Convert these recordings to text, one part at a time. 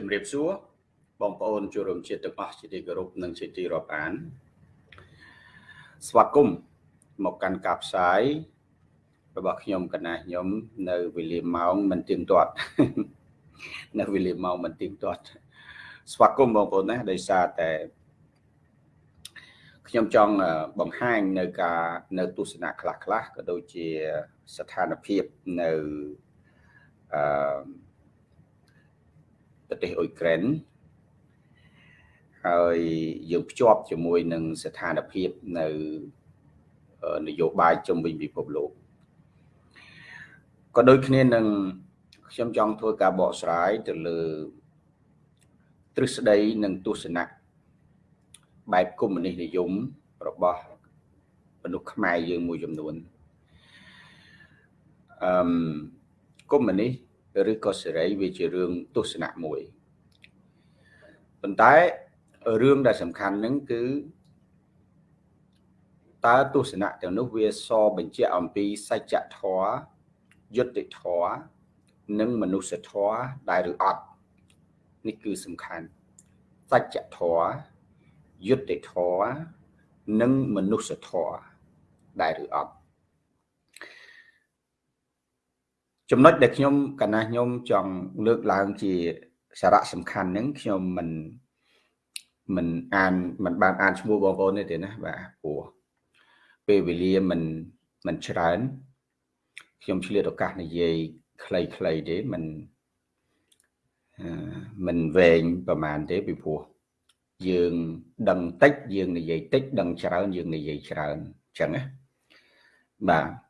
ជំរាបសួរបងប្អូនជួបរួមជាតិទាំងអស់ជាទីគោរពនិងជាទីរាប់អាន ស្វាគមន៍មកកាន់ការផ្សាយរបស់ខ្ញុំកណាខ្ញុំ នៅវេលាម៉ោងមិនទៀងទាត់នៅវេលាម៉ោងមិនទៀងទាត់ ស្វាគមន៍បងប្អូនណាដោយសារតែខ្ញុំចង់បង្ហាញនៅការនៅទស្សនៈខ្លះខ្លះក៏ដូចជាស្ថានភាពនៅអឺ ប្រទេសអ៊ុយក្រែនហើយយើងភ្ជាប់ជាមួយនឹងស្ថានភាពនៅនយោបាយជុំវិញពិភពលោកក៏ដូចគ្នានឹងខ្ញុំចង់ធ្វើការបកស្រាយទៅលើទ្រឹស្ដីនិងទស្សនៈបែបកុម្មុយនីសនិយមរបស់មនុស្សខ្មែរយើងមួយចំនួនអឺកុម្មុយនីស ឬក៏សេរីវាជារឿងទស្សនៈមួយប៉ុន្តែរឿងដែលសំខាន់ហ្នឹងគឺតើទស្សនៈទាំងនោះវាសបញ្ជាក់អំពីសច្ចធម៌យុត្តិធម៌និងមនុស្សធម៌ដែរឬអត់នេះគឺសំខាន់សច្ចធម៌យុត្តិធម៌និងមនុស្សធម៌ដែរឬអត់ ចំណុចដែលខ្ញុំកណាខ្ញុំចង់លើកឡើងជាសារៈសំខាន់ហ្នឹងខ្ញុំមិនមិនអានមិនបានអានឈ្មោះបងប្អូនទេណាបាទព្រោះពេលវេលាមិនមិនច្រើនខ្ញុំឆ្លៀតឱកាសនិយាយខ្លីៗទេមិនមិនវែងប្រហែលទេពីព្រោះយើងដឹងតិចយើងនិយាយតិចដឹងច្រើនយើងនិយាយច្រើនអញ្ចឹងណាបាទ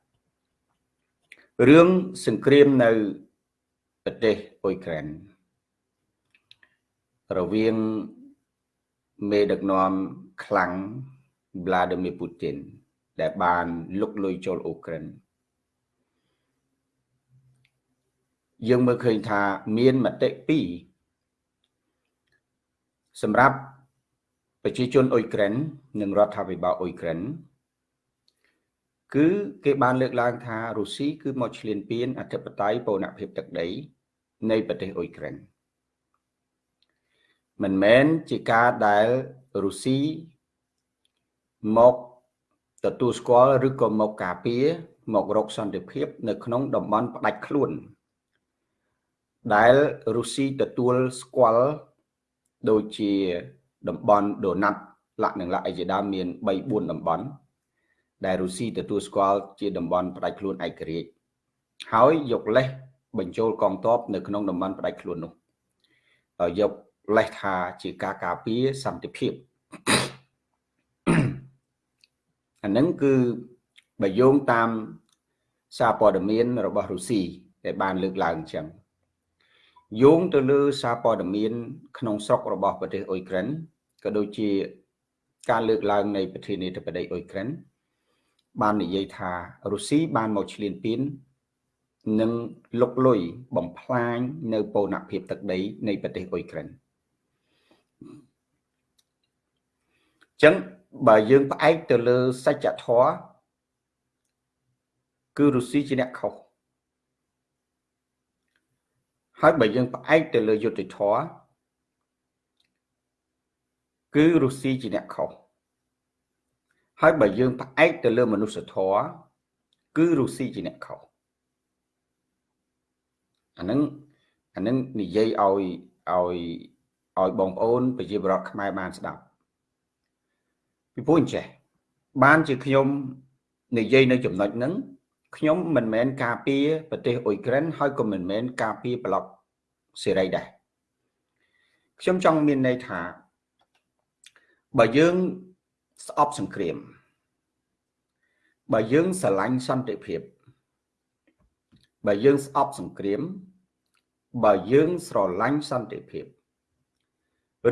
រឿងសង្គ្រាមនៅប្រទេសអ៊ុយក្រែនរវាងមេដឹកនាំខ្លាំង Vladimir Putin ដែលបានលុកលុយចូលអ៊ុក្រែនយើងមើលឃើញថាមានមតិពីរសម្រាប់ប្រជាជនអ៊ុយក្រែននិងរដ្ឋាភិបាលអ៊ុយក្រែន គឺគេបានលើកឡើងថារុស្ស៊ីគឺមកឈ្លានពានអធិបតេយ្យបូរណភាពទឹកដី នៃប្រទេសអ៊ុយក្រែនមិនមែនជាការដែលរុស្ស៊ីមកទទួលស្គាល់ឬក៏មកការពារមករកសន្តិភាព នៅក្នុងតំបន់ផ្ដាច់ខ្លួន ដែលរុស្ស៊ីទទួលស្គាល់ដូចជាតំបន់ដូណាត់លក្ខនឹងលក្ខអីជាដើមមាន3 4តំបន់ ដែលរុស្ស៊ីទទួលស្គាល់ជាតំបន់ផ្ដាច់ខ្លួនឯករាជ្យហើយយកលេសបញ្ចូលកងទ័ពនៅក្នុងតំបន់ផ្ដាច់ខ្លួននោះយកលេសថាជាការការពារសន្តិភាពអានឹងគឺបើយោងតាមសារព័ត៌មានរបស់រុស្ស៊ីដែលបានលើកឡើងអញ្ចឹងយោងទៅលើសារព័ត៌មាន ក្នុងស្រុករបស់ប្រទេសអ៊ុយក្រែនក៏ដូចជាការលើកឡើងនៃប្រធានាធិបតីអ៊ុយក្រែន បាននិយាយថារុស្ស៊ីបានមកឈ្លានពាននិងលុកលុយបំផ្លាញនៅបូរណភាពទឹកដីនៃប្រទេសអ៊ុយក្រែនចឹងបើយើងផ្អែកទៅលើសច្ចធម៌គឺរុស្ស៊ីជាអ្នកខុសហើយបើយើងផ្អែកទៅលើយុទ្ធធម៌គឺរុស្ស៊ីជាអ្នកខុស ហើយបើយើងផ្អែកទៅលើមនុស្សធម៌គឺរុស្ស៊ីជាអ្នកខុសអានឹងអានឹងនិយាយឲ្យឲ្យឲ្យបងប្អូនប្រជាពលរដ្ឋខ្មែរបានស្ដាប់ពីព្រោះអញ្ចេះបានជាខ្ញុំនិយាយនៅចំណុចហ្នឹងខ្ញុំមិនមែនការពារប្រទេសអ៊ុយក្រែនហើយក៏មិនមែនការពារប្លុកសេរីដែរខ្ញុំចង់មានន័យថាបើយើង ស្អប់សង្គ្រាម បើយើងស្រឡាញ់សន្តិភាពបើយើងស្អប់សង្គ្រាម បើយើងស្រឡាញ់សន្តិភាព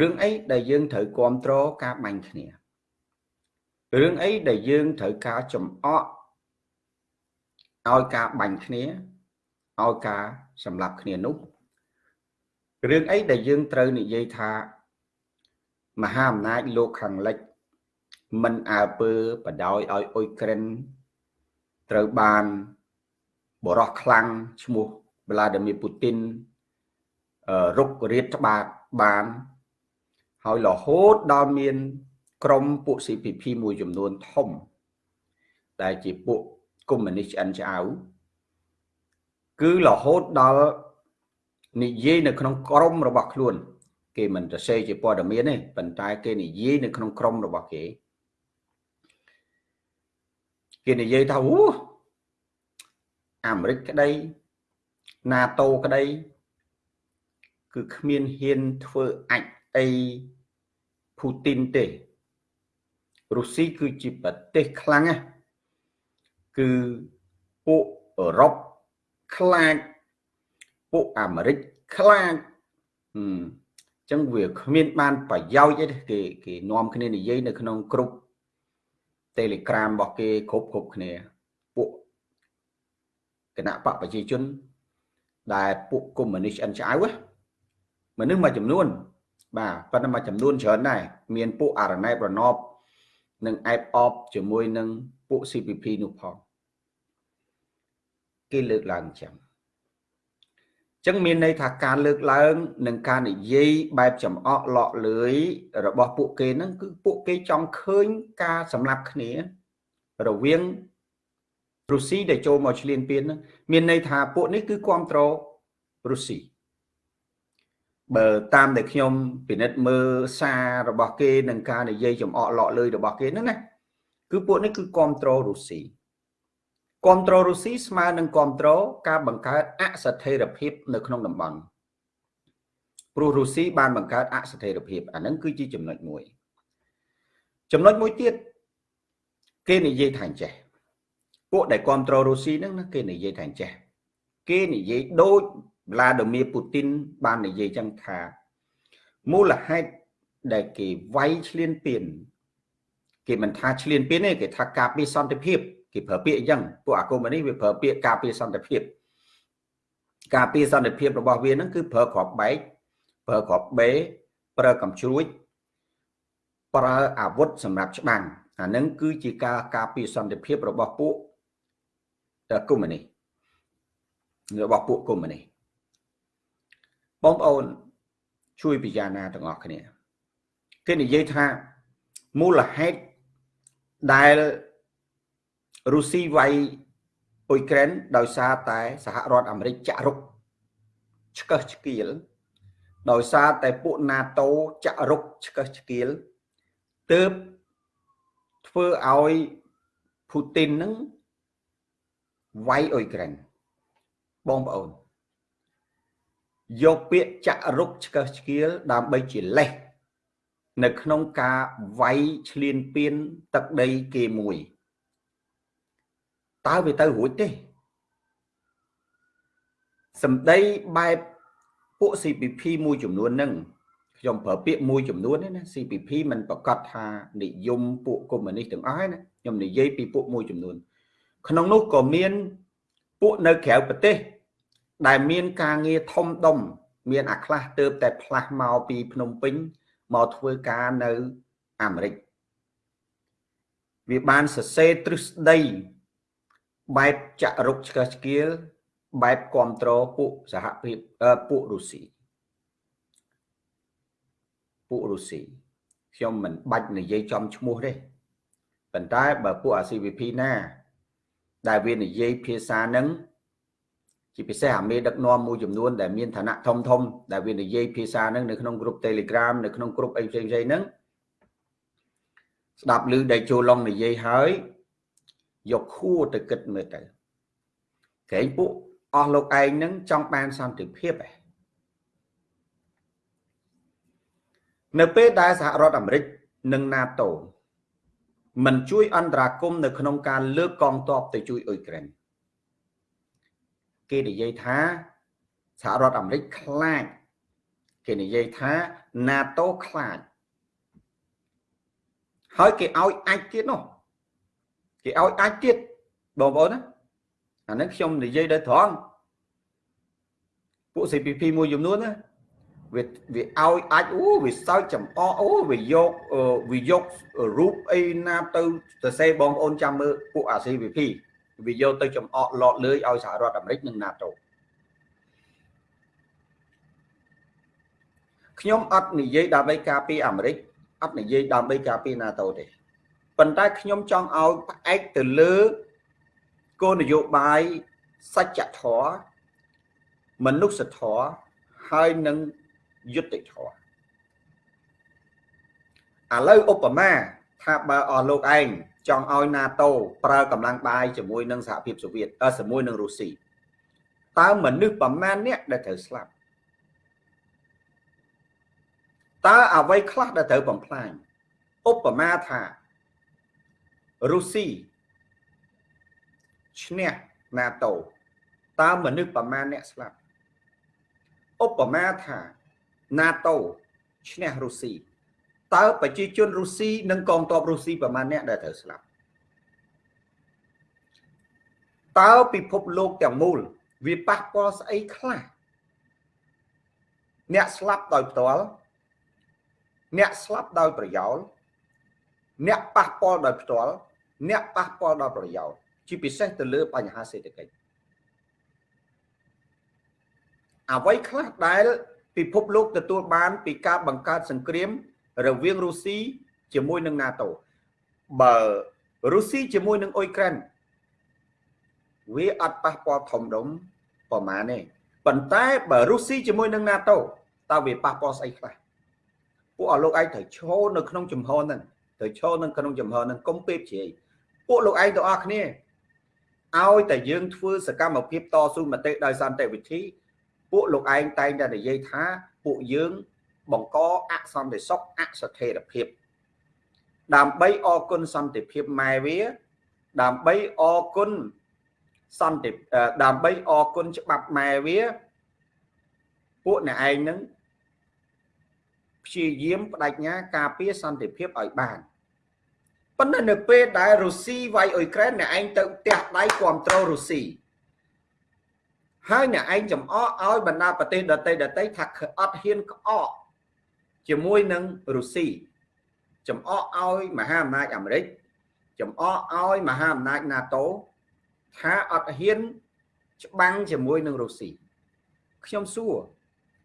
រឿងអីដែលយើងត្រូវគ្រប់គ្រងការបាញ់គ្នារឿងអីដែលយើងត្រូវការចំអកឲ្យការបាញ់គ្នាឲ្យការសម្លាប់គ្នានោះរឿងអីដែលយើងត្រូវនិយាយថា មហាអំណាចលោកខាងលិច មិនអើពើបដ ாய் ឲ្យអ៊ុយក្រែនត្រូវបានបរោះខ្លាំងឈ្មោះ Vladimir Putin រុករាជច្បាប់បាន ហើយរហូតដល់មាន ក្រមពួក CPP មួយចំនួនធំ ដែលជាពួកកុម្មុយនីសឆ្អិនឆ្អៅគឺរហូតដល់និយាយនៅក្នុងក្រមរបស់ខ្លួន គេមិនទៅសេជាព័ត៌មានទេប៉ុន្តែគេនិយាយនៅក្នុងក្រមរបស់គេ គេនិយាយថាអូអាមេរិកក្តី NATO ក្តី គឺគ្មានហ៊ានធ្វើអាចអីពូទីនទេរុស្ស៊ីគឺជាប្រទេសខ្លាំងណាស់គឺពួកអឺរ៉ុបខ្លាចពួកអាមេរិកខ្លាចអញ្ចឹងវាគ្មានបានប្រយោជន៍អីទេគេគេនាំគ្នានិយាយនៅក្នុងក្រុម Telegram របស់គេគ្រប់គ្រប់គ្នា ពួកគណៈបកប្រជាជន ដែលពួកកុម្មុយនីសអិនឆ្អៅមនុស្សមួយចំនួន បាទប៉ុន្តែមួយចំនួនច្រើនដែរមានពួកអរណែបរណបនិងអែបអបជាមួយនឹងពួក CPP នោះផងគេលើកឡើងអញ្ចឹង ចឹងមានន័យថាការលើកឡើងនិងការនិយាយបែបចំអកលក់លឿយរបស់ពួកគេហ្នឹងគឺពួកគេចង់ឃើញការសម្លាប់គ្នា រវាងរុស្ស៊ីដែលចូលមកឈ្លានពានហ្នឹងមានន័យថាពួកនេះគឺគ្រប់គ្រងរុស្ស៊ីបើតាមដែលខ្ញុំពិនិត្យមើលសាររបស់គេនិងការនិយាយចំអកលក់លឿយរបស់គេហ្នឹងណាគឺពួកនេះគឺគ្រប់គ្រងរុស្ស៊ី គ្រប់គ្រងរុស្ស៊ីស្មើនឹងគ្រប់គ្រងការបង្កើតអស្ថិរភាពនៅក្នុងតំបន់ព្រោះរុស្ស៊ីបានបង្កើតអស្ថិរភាពអាហ្នឹងគឺជាចំណុចមួយ ចំណុចមួយទៀតគេនិយាយថាអញ្ចេះពួកដែលគ្រប់គ្រងរុស្ស៊ីហ្នឹងណាគេនិយាយថាអញ្ចេះគេនិយាយដូចវ្លាឌីមៀពូទីនបាននិយាយចឹងថាមូលហេតុដែលគេវាយឈ្លានពានគេមិនថាឈ្លានពានទេគេថាការពារសន្តិភាព គេប្រើពាក្យអញ្ចឹងពួកអាគមនេះវាប្រើពាក្យការពារសន្តិភាពការពារសន្តិភាពរបស់វាហ្នឹងគឺប្រើក្របបែកប្រើក្របបេប្រើកំជ្រួចប្រើអាវុធសម្រាប់ច្បាំងអាហ្នឹងគឺជាការការពារសន្តិភាពរបស់ពួកកុម្មុយនីរបស់ពួកកុម្មុយនីបងប្អូនជួយពិចារណាទាំងអស់គ្នាគេនិយាយថាមូលហេតុដែល រុស្ស៊ីវាយអ៊ុយក្រែនដោយសារតែសហរដ្ឋអាមេរិកចាក់រុកឆ្កឹះឆ្កៀលដោយសារតែពួក NATO ចាក់រុកឆ្កឹះឆ្កៀលទើបធ្វើឲ្យពូទីននឹងវាយអ៊ុយក្រែនបងប្អូនយកពាក្យចាក់រុកឆ្កឹះឆ្កៀលដើម្បីជាលេសនៅក្នុងការវាយឈ្លានពានទឹកដីគេមួយ តើវាទៅរួចទេសម្ដីបែបពួក CPP មួយចំនួនហ្នឹងខ្ញុំប្រើពាក្យមួយចំនួនណា CPP មិនប្រកាសថានិយមពួកកុម្មុយនីសទាំងអស់ណាខ្ញុំនិយាយពីពួកមួយចំនួន ក្នុងនោះក៏មានពួកនៅក្រៅប្រទេស ដែលមានការងារធំដុំមានអាខ្លះទៅតែផ្លាស់មកពីភ្នំពេញមកធ្វើការនៅអាមេរិកវាបានសរសេរទ្រឹស្ដី បែបចាក់រុកឆ្កឹះឆ្កៀលបែបគ្រប់គ្រងពួកសហភាពពួករុស្ស៊ីពួករុស្ស៊ីខ្ញុំមិនបាច់និយាយចំឈ្មោះទេប៉ុន្តែបើពួកអា CVP ណា ដែលវានិយាយភាសានឹងជាពិសេសអាមេដឹកនាំមួយចំនួនដែលមានឋានៈធំធំដែលវានិយាយភាសានឹងនៅក្នុងក្រុម Telegram នៅក្នុងក្រុមអីផ្សេងៗហ្នឹងស្ដាប់ឮដែលចូលឡងនិយាយហើយ យកខួរទៅគិតមើលទៅក្រែងពួកអស់លោកឯងនឹងចង់បានសន្តិភាពឯងនៅពេលដែលសហរដ្ឋអាមេរិកនិង NATO មិនជួយអន្តរាគមនៅក្នុងការលើកកងទ័ពទៅជួយអ៊ុយក្រែនគេនិយាយថាសហរដ្ឋអាមេរិកខ្លាចគេនិយាយថា NATO ខ្លាចហើយគេឲ្យអាចទៀតនោះ គេឲ្យអាចទៀតបងប្អូនណាអានេះខ្ញុំនិយាយដោយត្រង់ពួក CPP មួយចំនួនណាវាវាឲ្យអាចអូវាសើចចំអកអូវាយកវាយករូបអីណាទៅសរសេរបងប្អូនចាំមើលពួកអា CPP វាយកទៅចំអកលត់លើយឲ្យសហរដ្ឋអាមេរិកនិង NATO ខ្ញុំអត់និយាយដើម្បីការពារអាមេរិកអត់និយាយដើម្បីការពារ NATO ទេ ប៉ុន្តែខ្ញុំចង់ឲ្យផ្អែកទៅលើគោលនយោបាយសច្ចធម៌មនុស្សធម៌ហើយនឹងយុត្តិធម៌ឥឡូវឧបមាថាបើអស់លោកឯងចង់ឲ្យ NATO ប្រើកម្លាំងបាយជាមួយនឹងសហភាពសូវៀតជាមួយនឹងរុស្ស៊ីតើមនុស្សប្រមាណអ្នកដែលត្រូវស្លាប់តើអ្វីខ្លះដែលត្រូវបំផ្លាញឧបមាថា រុស្ស៊ីឈ្នះ NATO តើមនុស្សប្រមាណអ្នកស្លាប់ឧបមាថា NATO ឈ្នះរុស្ស៊ីតើប្រជាជនរុស្ស៊ីនិងកងទ័ពរុស្ស៊ីប្រមាណអ្នកដែលត្រូវស្លាប់តើពិភពលោកទាំងមូល វាប៉ះពាល់ស្អីខ្លះអ្នកស្លាប់ដោយផ្ទាល់អ្នកស្លាប់ដោយប្រយោលអ្នកប៉ះពាល់ដោយផ្ទាល់ អ្នកប៉ះពាល់ដោយប្រយោលជាពិសេសទៅលើបញ្ហាសេដ្ឋកិច្ចអ្វីខ្លះដែលពិភពលោកទទួលបាន ពីការបង្កើតសង្គ្រាមរវាងរុស្ស៊ីជាមួយនឹង NATO បើរុស្ស៊ីជាមួយនឹងអ៊ុយក្រែនវាអត់ប៉ះពាល់ធំដុំប្រហែលទេប៉ុន្តែបើរុស្ស៊ីជាមួយនឹង NATO តើវាប៉ះពាល់ស្អីខ្លះពួកអស់លោកឯងត្រូវឈរនៅក្នុងចំហហ្នឹងត្រូវឈរនៅក្នុងចំហហ្នឹងកុំពេបជ្រាយ ពួកលោកឯងទាំងអស់គ្នាឲ្យតែយើងធ្វើសកម្មភាពតស៊ូមតិដោយសន្តិវិធី ពួកលោកឯងតែងតែនិយាយថាពួកយើងបង្កអសន្តិសុខអស្ថិរភាព ដើម្បីអគុណសន្តិភាពម៉ែវា ដើម្បីអគុណសន្តិដើម្បីអគុណច្បាប់ម៉ែវា ពួកអ្នកឯងនឹងព្យាយាមបដិញ្ញាការពារសន្តិភាពឲ្យបាន ប៉ុន្តែនៅពេលដែលរុស្ស៊ីវាយអ៊ុយក្រែនអ្នកឯងទៅផ្ទះដៃគ្រប់គ្រងរុស្ស៊ីហើយអ្នកឯងចំអកឲ្យបណ្ដាប្រទេសដទៃដទៃថាអត់ហ៊ានក្អកជាមួយនឹងរុស្ស៊ីចំអកឲ្យមហាអំណាចអាមេរិកចំអកឲ្យមហាអំណាច NATO ថាអត់ហ៊ានច្បាំងជាមួយនឹងរុស្ស៊ីខ្ញុំសួរ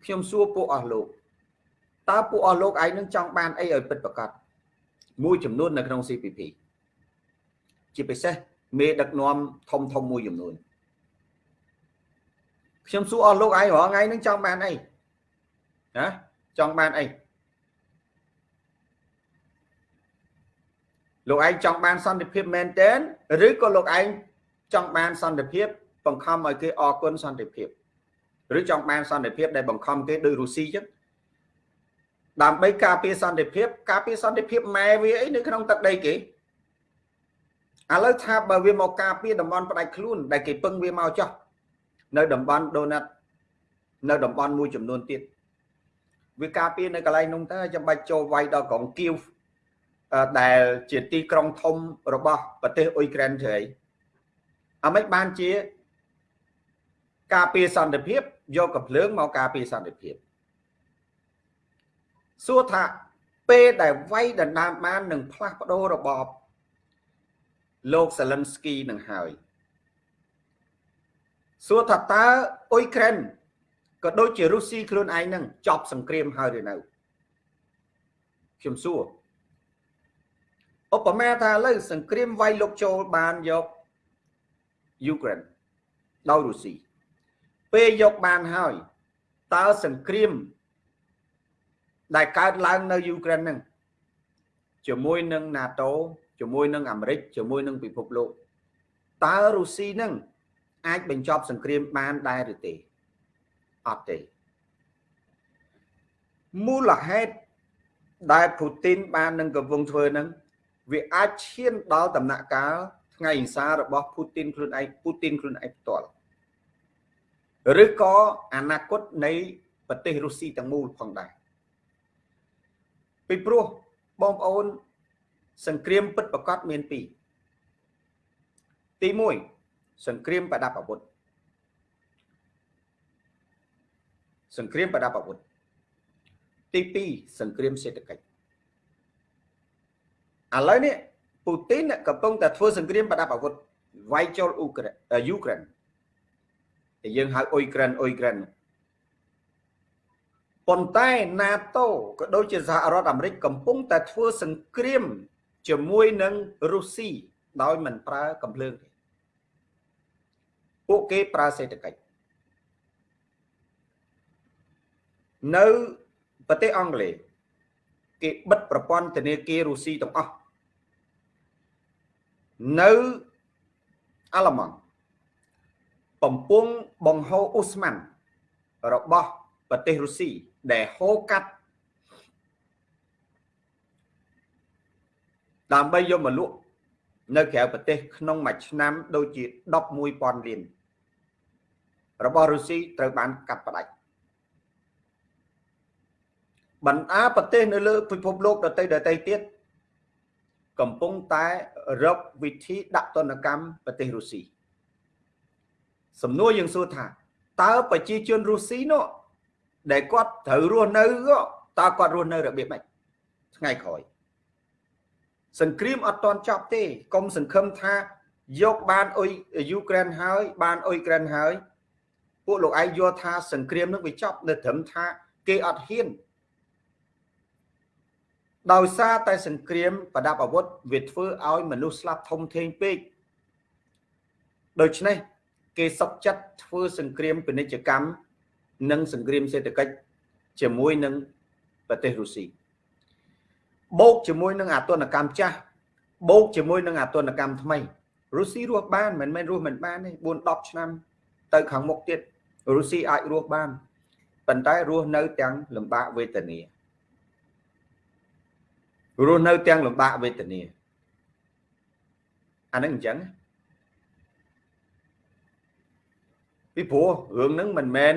ខ្ញុំសួរពួកអស់លោកតើពួកអស់លោកឯងនឹងចង់បានអីឲ្យពិតប្រាកដ មួយចំនួននៅក្នុង CPP ជាពិសេសមេដឹកនាំធំធំមួយចំនួនខ្ញុំសួរអស់លោកឯងរាល់ថ្ងៃនឹងចង់បានអីណាចង់បានអីលោកឯងចង់បានសន្តិភាពមែនទែនឬក៏លោកឯងចង់បានសន្តិភាព បង្ខំឲ្យគេអរគុណសន្តិភាពឬចង់បានសន្តិភាពដែលបង្ខំគេដោយរុស្ស៊ីចឹង ដើម្បីការពារសន្តិភាព ការពារសន្តិភាពម៉ែវាអីនៅក្នុងទឹកដីគេឥឡូវថាបើវាមកការពារតំបន់ផ្ដាច់ខ្លួន ដែលគេពឹងវាមកចោះនៅតំបន់ដូណាត់នៅតំបន់មួយចំនួនទៀតវាការពារនៅកន្លែងនោះទៅចាំបាច់ចូលវាយដល់ក្រុងគៀវដែលជាទីក្រុងធំរបស់ប្រទេសអ៊ុយក្រែនទៅអីអាមិនបានជា ការពារសន្តិភាពយកកំភ្លើងមកការពារសន្តិភាព សួរថាពេលដែលវាយដណ្ដើមបាននឹងផ្លាស់ប្ដូររបបលោកសាលិនស្គីនឹងហើយសួរថាតើអ៊ុយក្រែនក៏ដូចជារុស្ស៊ីខ្លួនឯងនឹងចប់សង្គ្រាមហើយឬនៅខ្ញុំសួរឧបមាថាឥឡូវសង្គ្រាមវាយលោកចូលបានយកយូក្រែនដោយរុស្ស៊ីពេលយកបានហើយតើសង្គ្រាម ដែលកើតឡើងនៅយូក្រែនហ្នឹងជាមួយនឹង NATO ជាមួយនឹងអាមេរិកជាមួយនឹងពិភពលោកតើរុស្ស៊ីហ្នឹងអាចបញ្ចប់សង្គ្រាមបានដែរឬទេអត់ទេមូលហេតុដែលពូទីនបាននឹងកំពុងធ្វើហ្នឹងវាអាចឈានដល់ដំណាក់កាលថ្ងៃអិង្សារបស់ពូទីនខ្លួនឯងពូទីនខ្លួនឯងផ្ទាល់ឬក៏អនាគតនៃប្រទេសរុស្ស៊ីទាំងមូលផងដែរ ពីព្រោះបងប្អូន សង្គ្រាមពិតប្រកបមានពីរទី1សង្គ្រាមប្រដាប់អាវុធសង្គ្រាមប្រដាប់អាវុធទី2សង្គ្រាមសេដ្ឋកិច្ចឥឡូវនេះពូទីនកំពុងតែធ្វើសង្គ្រាមប្រដាប់អាវុធវាយចូលអ៊ុក្រែនយូក្រែនដែលយើងហៅអ៊ុយក្រែនអ៊ុយក្រែនព ប៉ុន្តែ NATO ក៏ដូចជាសហរដ្ឋអាមេរិកកំពុងតែធ្វើសង្គ្រាម ជាមួយនឹងរុស្ស៊ីដោយមិនប្រើកំភ្លើងទេពួកគេប្រើសេដ្ឋកិច្ចនៅប្រទេសអង់គ្លេសគេបិទប្រព័ន្ធធនាគាររុស្ស៊ីទាំងអស់នៅអាល្លឺម៉ង់បំពង់បង្ហូរអ៊ូស្ម៉ាន់របស់ ប្រទេសរុស្ស៊ីដែលហូរកាត់ដើម្បីយកមកលក់នៅក្រៅប្រទេស ក្នុងមួយឆ្នាំដូចជា11000លានរបស់រុស្ស៊ីត្រូវបានកាត់ផ្ដាច់បណ្ដាប្រទេសនៅលើពិភពលោកដទៃដទៃទៀតកំពុងតែរកវិធីដាក់ទណ្ឌកម្មប្រទេសរុស្ស៊ីសំណួរយើងសួរថាតើប្រជាជនរុស្ស៊ីនោះ ដែលគាត់ត្រូវរស់នៅតើគាត់រស់នៅរបៀបម៉េចថ្ងៃក្រោយសង្គ្រាមអត់ទាន់ចប់ទេកុំសង្ឃឹមថាយកបានអ៊ុយយូក្រែនហើយ បានអ៊ុយក្រែនហើយ ពួកលោកឯងយល់ថាសង្គ្រាមនឹងវាចប់នៅត្រឹមថាគេអត់ហ៊ានដោយសារតែសង្គ្រាមប្រដាប់អាវុធវាធ្វើឲ្យមនុស្សស្លាប់ធំធេងពេកដូច្នេះគេសុកចិត្តធ្វើសង្គ្រាមពាណិជ្ជកម្ម និងសង្គ្រាមសេដ្ឋកិច្ចជាមួយនឹងប្រទេសរុស្ស៊ីបូកជាមួយនឹងអាទនកម្មចាស់បូកជាមួយនឹងអាទនកម្មថ្មីរុស្ស៊ីរស់បានមិនមែនរស់មិនបានទេ4 10ឆ្នាំ ទៅខាងមុខទៀតរុស្ស៊ីអាចរស់បានប៉ុន្តែរស់នៅទាំងលំបាកវេទនារស់នៅទាំងលំបាកវេទនាអានឹងអញ្ចឹងពីព្រោះរឿងហ្នឹងមិនមែន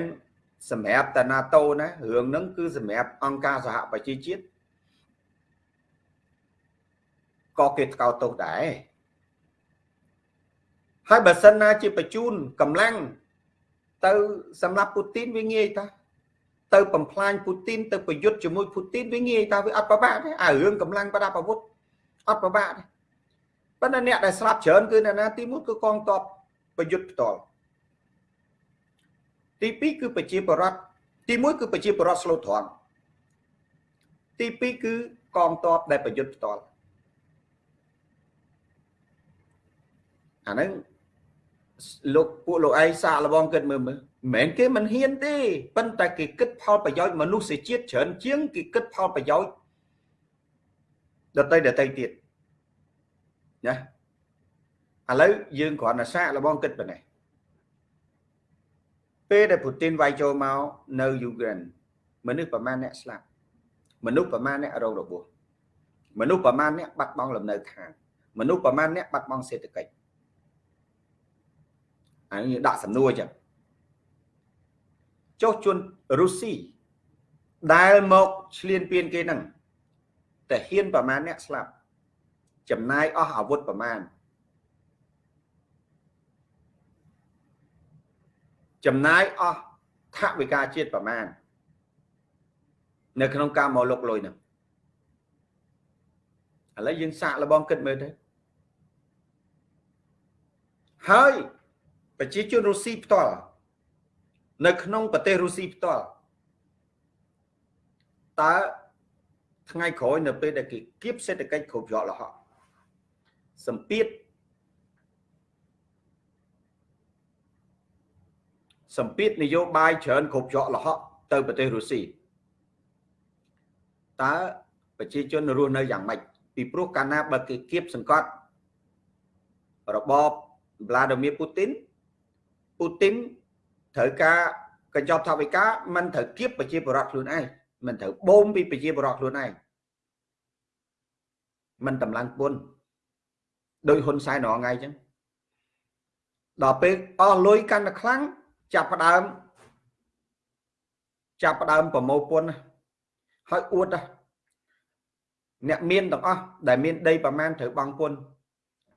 សម្រាប់តា NATO ណារឿងហ្នឹងគឺសម្រាប់អង្គការសហប្រជាជាតិក៏គេថ្កោលទោសដែរហើយបើសិនណាជាបញ្ជូនកម្លាំងទៅសម្រាប់ពូទីនវាងាយតាទៅបំផ្លាញពូទីនទៅប្រយុទ្ធជាមួយពូទីនវាងាយតាវាអត់ប្របាក់ទេអារឿងកម្លាំងប្រដាប់អាវុធអត់ប្របាក់ទេប៉ុន្តែអ្នកដែលស្លាប់ច្រើនគឺអ្នកណាទី1គឺកងទ័ពប្រយុទ្ធផ្ទាល់ ទី2គឺប្រជាពលរដ្ឋទី1គឺប្រជាពលរដ្ឋស្លូតត្រង់ទី2គឺកងទ័ពដែលប្រយុទ្ធផ្ទាល់អាហ្នឹងលោកពួកលោកឯងសាកល្បងគិតមើលមើលមិនមែនគេមិនហ៊ានទេប៉ុន្តែគេគិតផលប្រយោជន៍មនុស្សជាតិច្រើនជាងគេគិតផលប្រយោជន៍ដតីដតីទៀតណាឥឡូវយើងគ្រាន់តែសាកល្បងគិតប៉ុណ្ណេះ ពេលដែលពូទីនវាយចូលមកនៅយូក្រែនមនុស្សប្រមាណអ្នកស្លាប់មនុស្សប្រមាណអ្នករងរបួសមនុស្សប្រមាណអ្នកបាត់បង់លំនៅឋានមនុស្សប្រមាណអ្នកបាត់បង់សេដ្ឋកិច្ចអានេះដាក់សំណួរចឹងចុះជនរុស្ស៊ីដែលមកឆ្លៀនពៀនគេហ្នឹងតែហ៊ានប្រមាណអ្នកស្លាប់ចំណាយអស់អាវុធប្រមាណ ចំណាយអស់ថវិកាជាតិប្រមាណនៅក្នុងការមកលុកលុយហ្នឹងឥឡូវយើងសាកល្បងគិតមើលទៅហើយប្រជាជនរុស្ស៊ីផ្ទាល់នៅក្នុងប្រទេសរុស្ស៊ីផ្ទាល់តើថ្ងៃក្រោយនៅពេលដែលគេគៀបសេដ្ឋកិច្ចគ្រប់ច្រកលហកសម្ពាធ សម្ពាធនយោបាយច្រើនគ្រប់ច្រកលហកទៅប្រទេសរុស្ស៊ីតើប្រជាជនរស់នៅយ៉ាងម៉េចពីព្រោះកាលណាបើគេគៀបសង្កត់របប Vladimir Putin ពូទីនត្រូវការកញ្ចប់ថវិកាមិនត្រូវគៀបប្រជាពលរដ្ឋខ្លួនឯងមិនត្រូវបូមពីប្រជាពលរដ្ឋខ្លួនឯងមិនតម្លើងពុនដោយហ៊ុនសែនរងថ្ងៃអញ្ចឹងដល់ពេលអស់លុយកាន់តែខ្លាំង ចាប់ផ្ដើមចាប់ផ្ដើមប្រមូលពន្ធហើយអួតអ្នកមានទាំងអស់ដែលមានដីប្រមាណត្រូវបង់ពន្ធ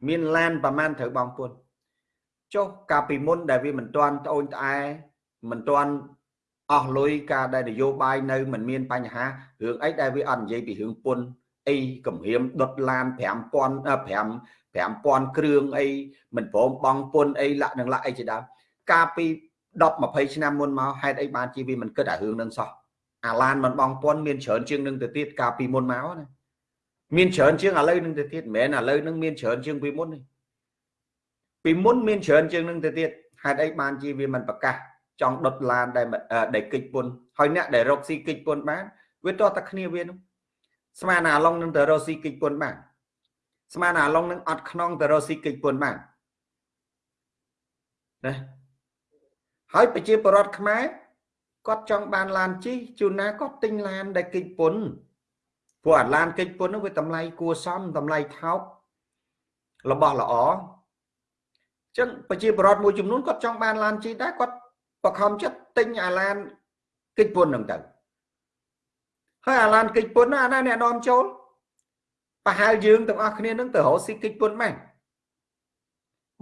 មានឡានប្រមាណត្រូវបង់ពន្ធចុះកាលពីមុនដែលវាមិនទាន់ត្អូញត្អែមិនទាន់អស់លុយការដែលនយោបាយនៅមិនមានបញ្ហារឿងអីដែលវាអត់និយាយពីរឿងពុនអីគម្រាមដុតឡាន5000 5 5000គ្រឿងអីមិនព្រមបង់ពុនអីលាក់នឹងលាក់អីជាដើមកាលពី 10 20ឆ្នាំមុនមកហេតុអីបានជាវាមិនគិតអារឿងនឹងសោះអាឡានមិនបងពន់មានច្រើនជាងនឹងទៅទៀតកាលពីមុនមកណាមានច្រើនជាងឥឡូវនឹងទៅទៀតមិនមែនឥឡូវនឹងមានច្រើនជាងពីមុនទេពីមុនមានច្រើនជាងនឹងទៅទៀតហេតុអីបានជាវាមិនប្រកាសចង់ដុតឡានដែលដែលកិច្ចពុនហើយអ្នកដែលរកស៊ីកិច្ចពុនបានវាតោះតែគ្នាវានោះស្មានអាឡុងនឹងទៅរកស៊ីកិច្ចពុនបានស្មានអាឡុងនឹងអត់ខ្នងទៅរកស៊ីកិច្ចពុនបានណា ហើយប្រជាពលរដ្ឋខ្មែរគាត់ចង់បានឡានជិះជួនណាគាត់ទិញឡានដែលកិច្ចពុនព្រោះអាឡានកិច្ចពុននោះវាតម្លៃគួរសមតម្លៃថោករបស់ល្អអញ្ចឹងប្រជាពលរដ្ឋមួយចំនួនគាត់ចង់បានឡានជិះដែរគាត់បខំចិត្តទិញអាឡានកិច្ចពុនហ្នឹងទៅហើយអាឡានកិច្ចពុនណាអាណាអ្នកនាំចូលប្រហែលយើងទាំងអស់គ្នានឹងទៅរកស៊ីកិច្ចពុនមែន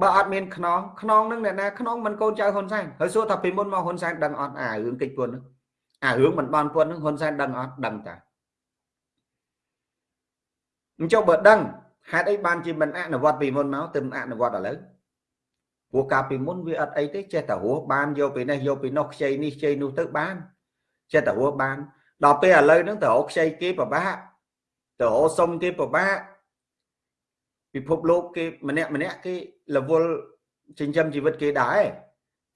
បើអត់មានខ្នងខ្នងនឹងអ្នកណាខ្នងមិនកូនចៅហ៊ុនសែនហើយសួរថាពីមុនមកហ៊ុនសែនដឹងអត់អារឿងកិច្ចពុនហ្នឹងអារឿងមិនបានពុនហ្នឹងហ៊ុនសែនដឹងអត់ដឹងតាអញ្ចឹងបើដឹងហេតុអីបានជាមិនអនុវត្តពីមុនមកទៅអនុវត្តឥឡូវព្រោះកាលពីមុនវាអត់អីទេចេះតែរស់បានយកពីនេះយកពីនោះខ្ចីនេះខ្ចីនោះទៅបានចេះតែរស់បានដល់ពេលឥឡូវហ្នឹងទៅរកខ្ចីគេពិបាកទៅរកសុំគេពិបាក ពិភពលោកគេម្នាក់ម្នាក់គេរវល់ចិញ្ចឹមជីវិតគេដែរ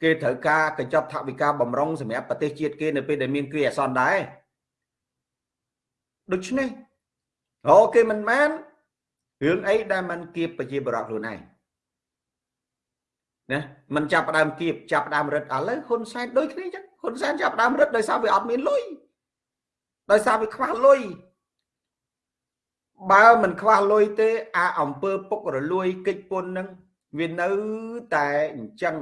គេត្រូវការកញ្ចប់ថវិកាបំរុងសម្រាប់ប្រទេសជាតិគេនៅពេលដែលមានគ្រាអាសន្នដែរដូច្នេះអូគេមិនបានរឿងអីដែលมันគៀបប្រជាបរតខ្លួនឯងណាมันចាប់ផ្ដើមគៀបចាប់ផ្ដើមរឹតឥឡូវហ៊ុនសែនដូចគ្នាចឹងហ៊ុនសែនចាប់ផ្ដើមរឹតដោយសារវាអត់មានលុយដោយសារវាខ្វះលុយ បើមិនខ្វះលុយទេ អាអង្គើពុករលួយកិច្ចពុននឹងវានៅតែអញ្ចឹង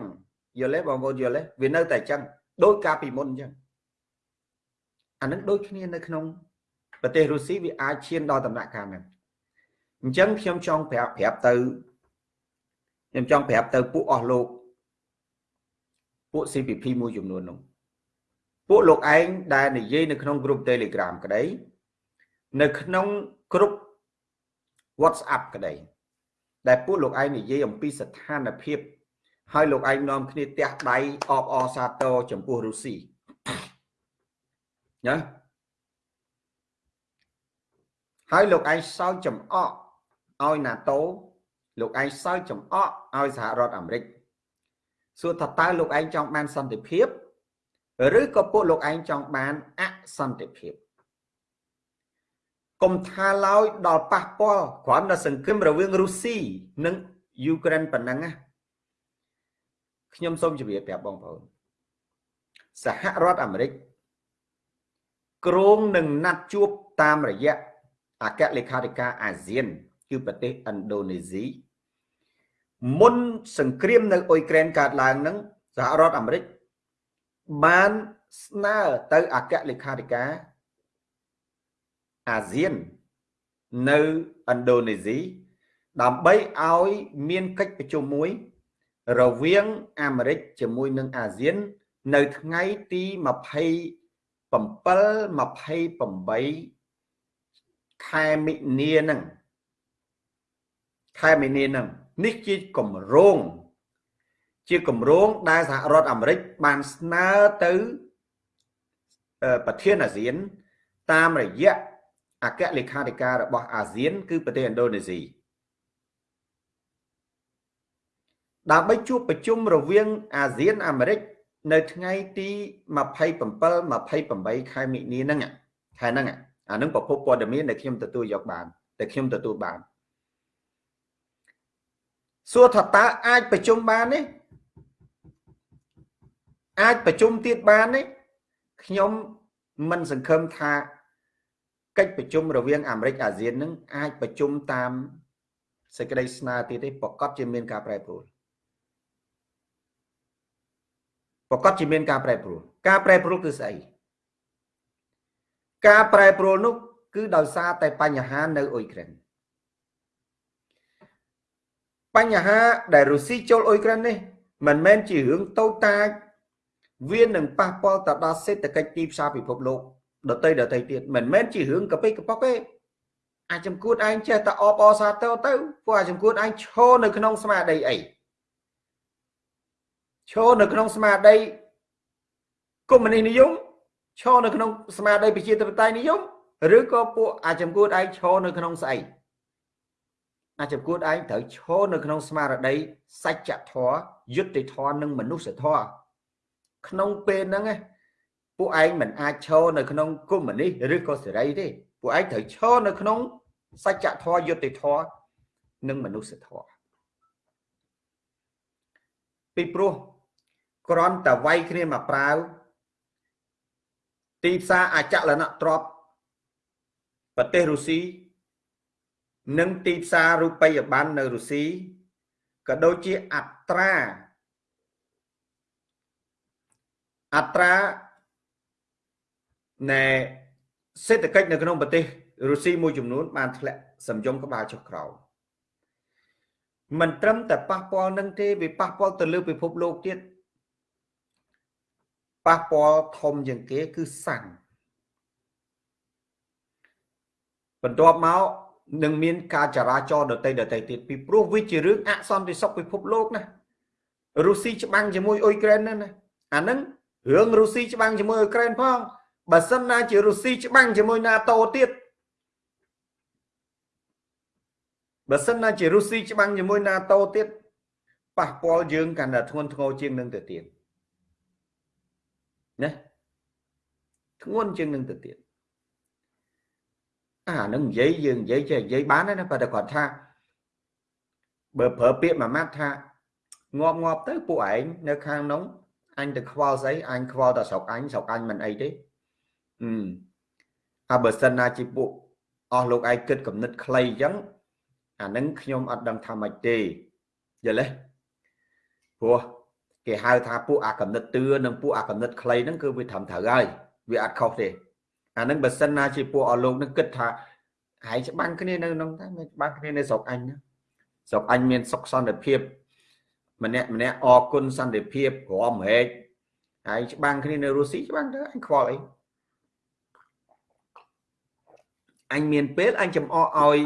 យល់ទេបងប្អូនយល់ទេវានៅតែអញ្ចឹងដូចកាលពីមុនអញ្ចឹងអានឹងដូចគ្នានៅក្នុងប្រទេសរុស្ស៊ីវាអាចឈានដល់ដំណាក់កាលហ្នឹងអញ្ចឹងខ្ញុំចង់ប្រាប់ប្រាប់ទៅខ្ញុំចង់ប្រាប់ទៅពួកអស់លោកពួក CPP មួយចំនួននោះពួកលោកឯងដែលនិយាយនៅក្នុងក្រុម Telegram ក្តីនៅក្នុងក្រុម WhatsApp ក្តីដែលពួកលោកឯងនិយាយអំពីស្ថានភាពហើយលោកឯងនាំគ្នាទះដៃអបអសាទរចំពោះរុស្ស៊ីណាហើយលោកឯងសើចចំអកឲ្យ NATO លោកឯងសើចចំអកឲ្យសហរដ្ឋអាមេរិកសួរថាតើលោកឯងចង់បានសន្តិភាព ឬក៏ពួកលោកឯងចង់បានអសន្តិភាព កុំថាឡើយដល់ប៉ះពាល់គ្រាន់តែសង្គ្រាមរវាងរុស្ស៊ីនិងយូក្រែនប៉ុណ្ណឹងណាខ្ញុំសូមជម្រាបប្រាប់បងប្អូនសហរដ្ឋអាមេរិកគ្រងនឹងណាត់ជួបតាមរយៈអគ្គលេខាធិការអាស៊ាន គឺប្រទេសឥណ្ឌូនេស៊ីមុនសង្គ្រាមនៅអ៊ុយក្រែនកើតឡើងនឹងសហរដ្ឋអាមេរិកបានស្នើទៅអគ្គលេខាធិការ អាស៊ាននៅឥណ្ឌូនេស៊ីដើម្បីឲ្យមានកិច្ចប្រជុំមួយ រវាងអាមេរិកជាមួយនឹងអាស៊ាន នៅថ្ងៃទី27 28ខែមិនិនាហ្នឹងខែមិនិនាហ្នឹងនេះជាគម្រោងជាគម្រោងដែលសហរដ្ឋអាមេរិកបានស្នើទៅប្រធានអាស៊ាន តាមរយៈ អគ្គលេខាធិការរបស់អាស៊ាន គឺប្រទេសឥណ្ឌូនេស៊ីដើម្បីជួបប្រជុំរវាងអាស៊ានអាមេរិកនៅថ្ងៃទី27 28ខែមិនិនាហ្នឹងខែហ្នឹងអានឹងប្រភពព័ត៌មានដែលខ្ញុំទទួលយកបានតែខ្ញុំទទួលបានសួរថាតើអាចប្រជុំបានទេអាចប្រជុំទៀតបានទេខ្ញុំមិនសង្ឃឹមថា កិច្ចប្រជុំរវាងអាមេរិកអាស៊ាននឹងអាចប្រជុំតាមសេចក្តីស្នើទៀតទេប្រកាសជាមានការប្រែប្រួលប្រកាសជាមានការប្រែប្រួលការប្រែប្រួលគឺស្អីការប្រែប្រួលនោះគឺដោយសារតែបញ្ហានៅអ៊ុយក្រែនបញ្ហាដែលរុស្ស៊ីចូលអ៊ុយក្រែននេះមិនមែនជារឿងតូចតាចវានឹងប៉ះពាល់ទៅដល់សេដ្ឋកិច្ចទីផ្សារពិភពលោក ដតីដតីទៀតមិនមែនជារឿងកប៉ិកកប៉ុកទេអាចចំគួតឯងចេះតែអបអសាទរទៅព្រោះអាចចំគួតឯងឈរនៅក្នុងស្មារតីអីឈរនៅក្នុងស្មារតីកុម្មុយនីសនិយមឈរនៅក្នុងស្មារតីប្រជាធិបតេយ្យនិយមឬក៏ពួកអាចំគួតឯងឈរនៅក្នុងស្អីអាចគួតឯងត្រូវឈរនៅក្នុងស្មារតីសច្ចធម៌យុត្តិធម៌និងមនុស្សធម៌ក្នុងពេលហ្នឹង ពួកឯងមិនអាចឈរនៅក្នុងកុម្មុយនីសឬក៏សេរីទេពួកឯងត្រូវឈរនៅក្នុងសច្ចធម៌យុត្តិធម៌និងមនុស្សធម៌ពីព្រោះគ្រាន់តែវាយគ្នាមកប្រាវទីផ្សារអចលនទ្រព្យប្រទេសរុស្ស៊ីនិងទីផ្សាររូបិយប័ណ្ណនៅរុស្ស៊ីក៏ដូចជាអត្រាអត្រា នៃសេដ្ឋកិច្ចនៅក្នុងប្រទេសរុស្ស៊ីមួយចំនួនបានធ្លាក់សំយំក្បាលចុះក្រោមមិនត្រឹមតែប៉ះពាល់នឹងទេវាប៉ះពាល់ទៅលើពិភពលោកទៀតប៉ះពាល់ធំជាងគេគឺសាំងបន្ទាប់មកនឹងមានការចរាចរណ៍ដតីដតីទៀតពីព្រោះវាជារឿងអសន្តិសុខពិភពលោកណារុស្ស៊ីច្បាំងជាមួយអ៊ុយក្រែនណាអាហ្នឹងរឿងរុស្ស៊ីច្បាំងជាមួយអ៊ុយក្រែនផង បើសិនណាជារុស្ស៊ីច្បាំងជាមួយ NATO ទៀតបើសិនណាជារុស្ស៊ីច្បាំងជាមួយ NATO ទៀតប៉ះពាល់យើងកាន់តែធ្ងន់ធ្ងរជាងនឹងទៅទៀតណាធ្ងន់ជាងនឹងទៅទៀតអានឹងនិយាយយើងនិយាយចេះនិយាយបានណាប៉ុន្តែគាត់ថាបើប្រើពាក្យមួយម៉ាត់ថាងាប់ងាប់ទៅពួកឯងនៅខាងនោះអញទៅខ្វល់ស្អីអញខ្វល់តែស្រុកអញស្រុកអញមិនអីទេ អឺហើយបើសិនណាជាពួកអស់លោកឯងគិតគំនិតខ្លីអញ្ចឹងអានឹងខ្ញុំអត់ដឹងថាម៉េចទេយល់ទេព្រោះគេហៅថាពួកអាកំណត់ទឿនិងពួកអាកំណត់ខ្លីហ្នឹងគឺវាត្រឹមត្រូវហើយវាអត់ខុសទេអានឹងបើសិនណាជាពួកអស់លោកនឹងគិតថាហើយច្បាំងគ្នានៅក្នុងតែច្បាំងគ្នានៅស្រុកអញណាស្រុកអញមានសុខសន្តិភាព ម្នាក់ម្នាក់អរគុណសន្តិភាពរំហែកហើយច្បាំងគ្នានៅរុស្ស៊ីច្បាំងទៅអញខ្វល់អី អញមានពេលអញចំអកឲ្យ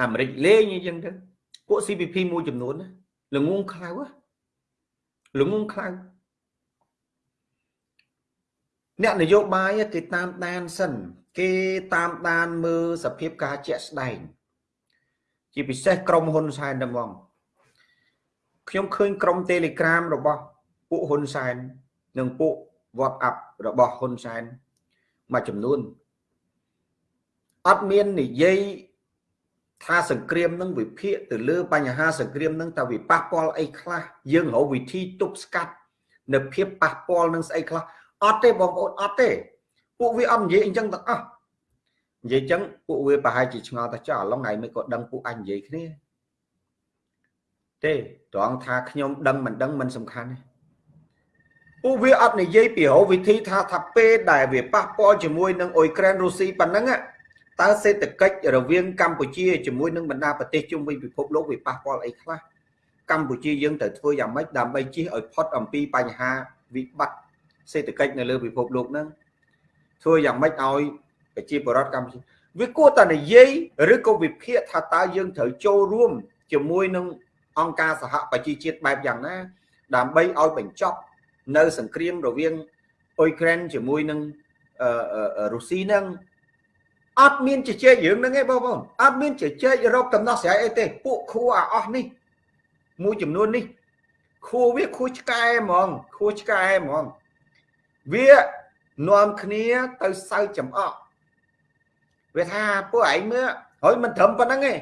អាមេរិកលេងអញ្ចឹងទៅពួក CPP មួយចំនួនល្ងងខ្លៅល្ងងខ្លៅអ្នកនយោបាយគេតាមដានសិន គេតាមដានមើលសភាពការជាក់ស្ដែងជាពិសេសក្រុមហ៊ុនសែនតែហ្មងខ្ញុំឃើញក្រុម Telegram របស់ពួកហ៊ុនសែននិងពួក WhatsApp របស់ហ៊ុនសែនមួយចំនួន អត់មាននិយាយថាសង្គ្រាមនឹងវិភាគទៅលើបញ្ហាសង្គ្រាមនឹងតើវាប៉ះពាល់អីខ្លះយើងរកវិធីទប់ស្កាត់នៅភាពប៉ះពាល់នឹងស្អីខ្លះអត់ទេបងប្អូនអត់ទេពួកវាអត់និយាយអញ្ចឹងទាំងអស់និយាយអញ្ចឹងពួកវាប្រហែលជាឆ្ងល់តែចោះឡងថ្ងៃនេះក៏ដឹងពួកអញនិយាយគ្នាទេត្រង់ថាខ្ញុំដឹងមិនដឹងមិនសំខាន់ទេពួកវាអត់និយាយពីរោវិធីថាថាពេលដែលវាប៉ះពាល់ជាមួយនឹងអ៊ុយក្រែនរុស្ស៊ីប៉ុណ្ណឹង តើសេដ្ឋកិច្ចរវាងកម្ពុជាជាមួយនឹងបណ្ដាប្រទេសជុំវិញពិភពលោកវាប៉ះពាល់អីខ្លះកម្ពុជាយើងត្រូវធ្វើយ៉ាងម៉េចដើម្បីជៀសឲ្យផុតអំពីបញ្ហាវិបត្តិសេដ្ឋកិច្ចនៅលើពិភពលោកហ្នឹងធ្វើយ៉ាងម៉េចឲ្យប្រជាពលរដ្ឋកម្ពុជាវាគួរតែនិយាយឬក៏វិភាគថាតើយើងត្រូវចូលរួមជាមួយនឹងអង្គការសហប្រជាជាតិបែបយ៉ាងណា ដើម្បីឲ្យបញ្ចប់នៅសង្គ្រាមរវាងអ៊ុយក្រែនជាមួយនឹងរុស្ស៊ីហ្នឹង អត់មានជជែករឿងហ្នឹងទេបងប្អូនអត់មានជជែករកដំណោះស្រាយអីទេពួកខួរអាអស់នេះមួយចំនួននេះខួរវាខួរឆ្កែហ្មងខួរឆ្កែហ្មងវានាំគ្នាទៅសើចំអកវាថាពួកឯងមើលហើយមិនត្រឹមប៉ុណ្្នឹងទេ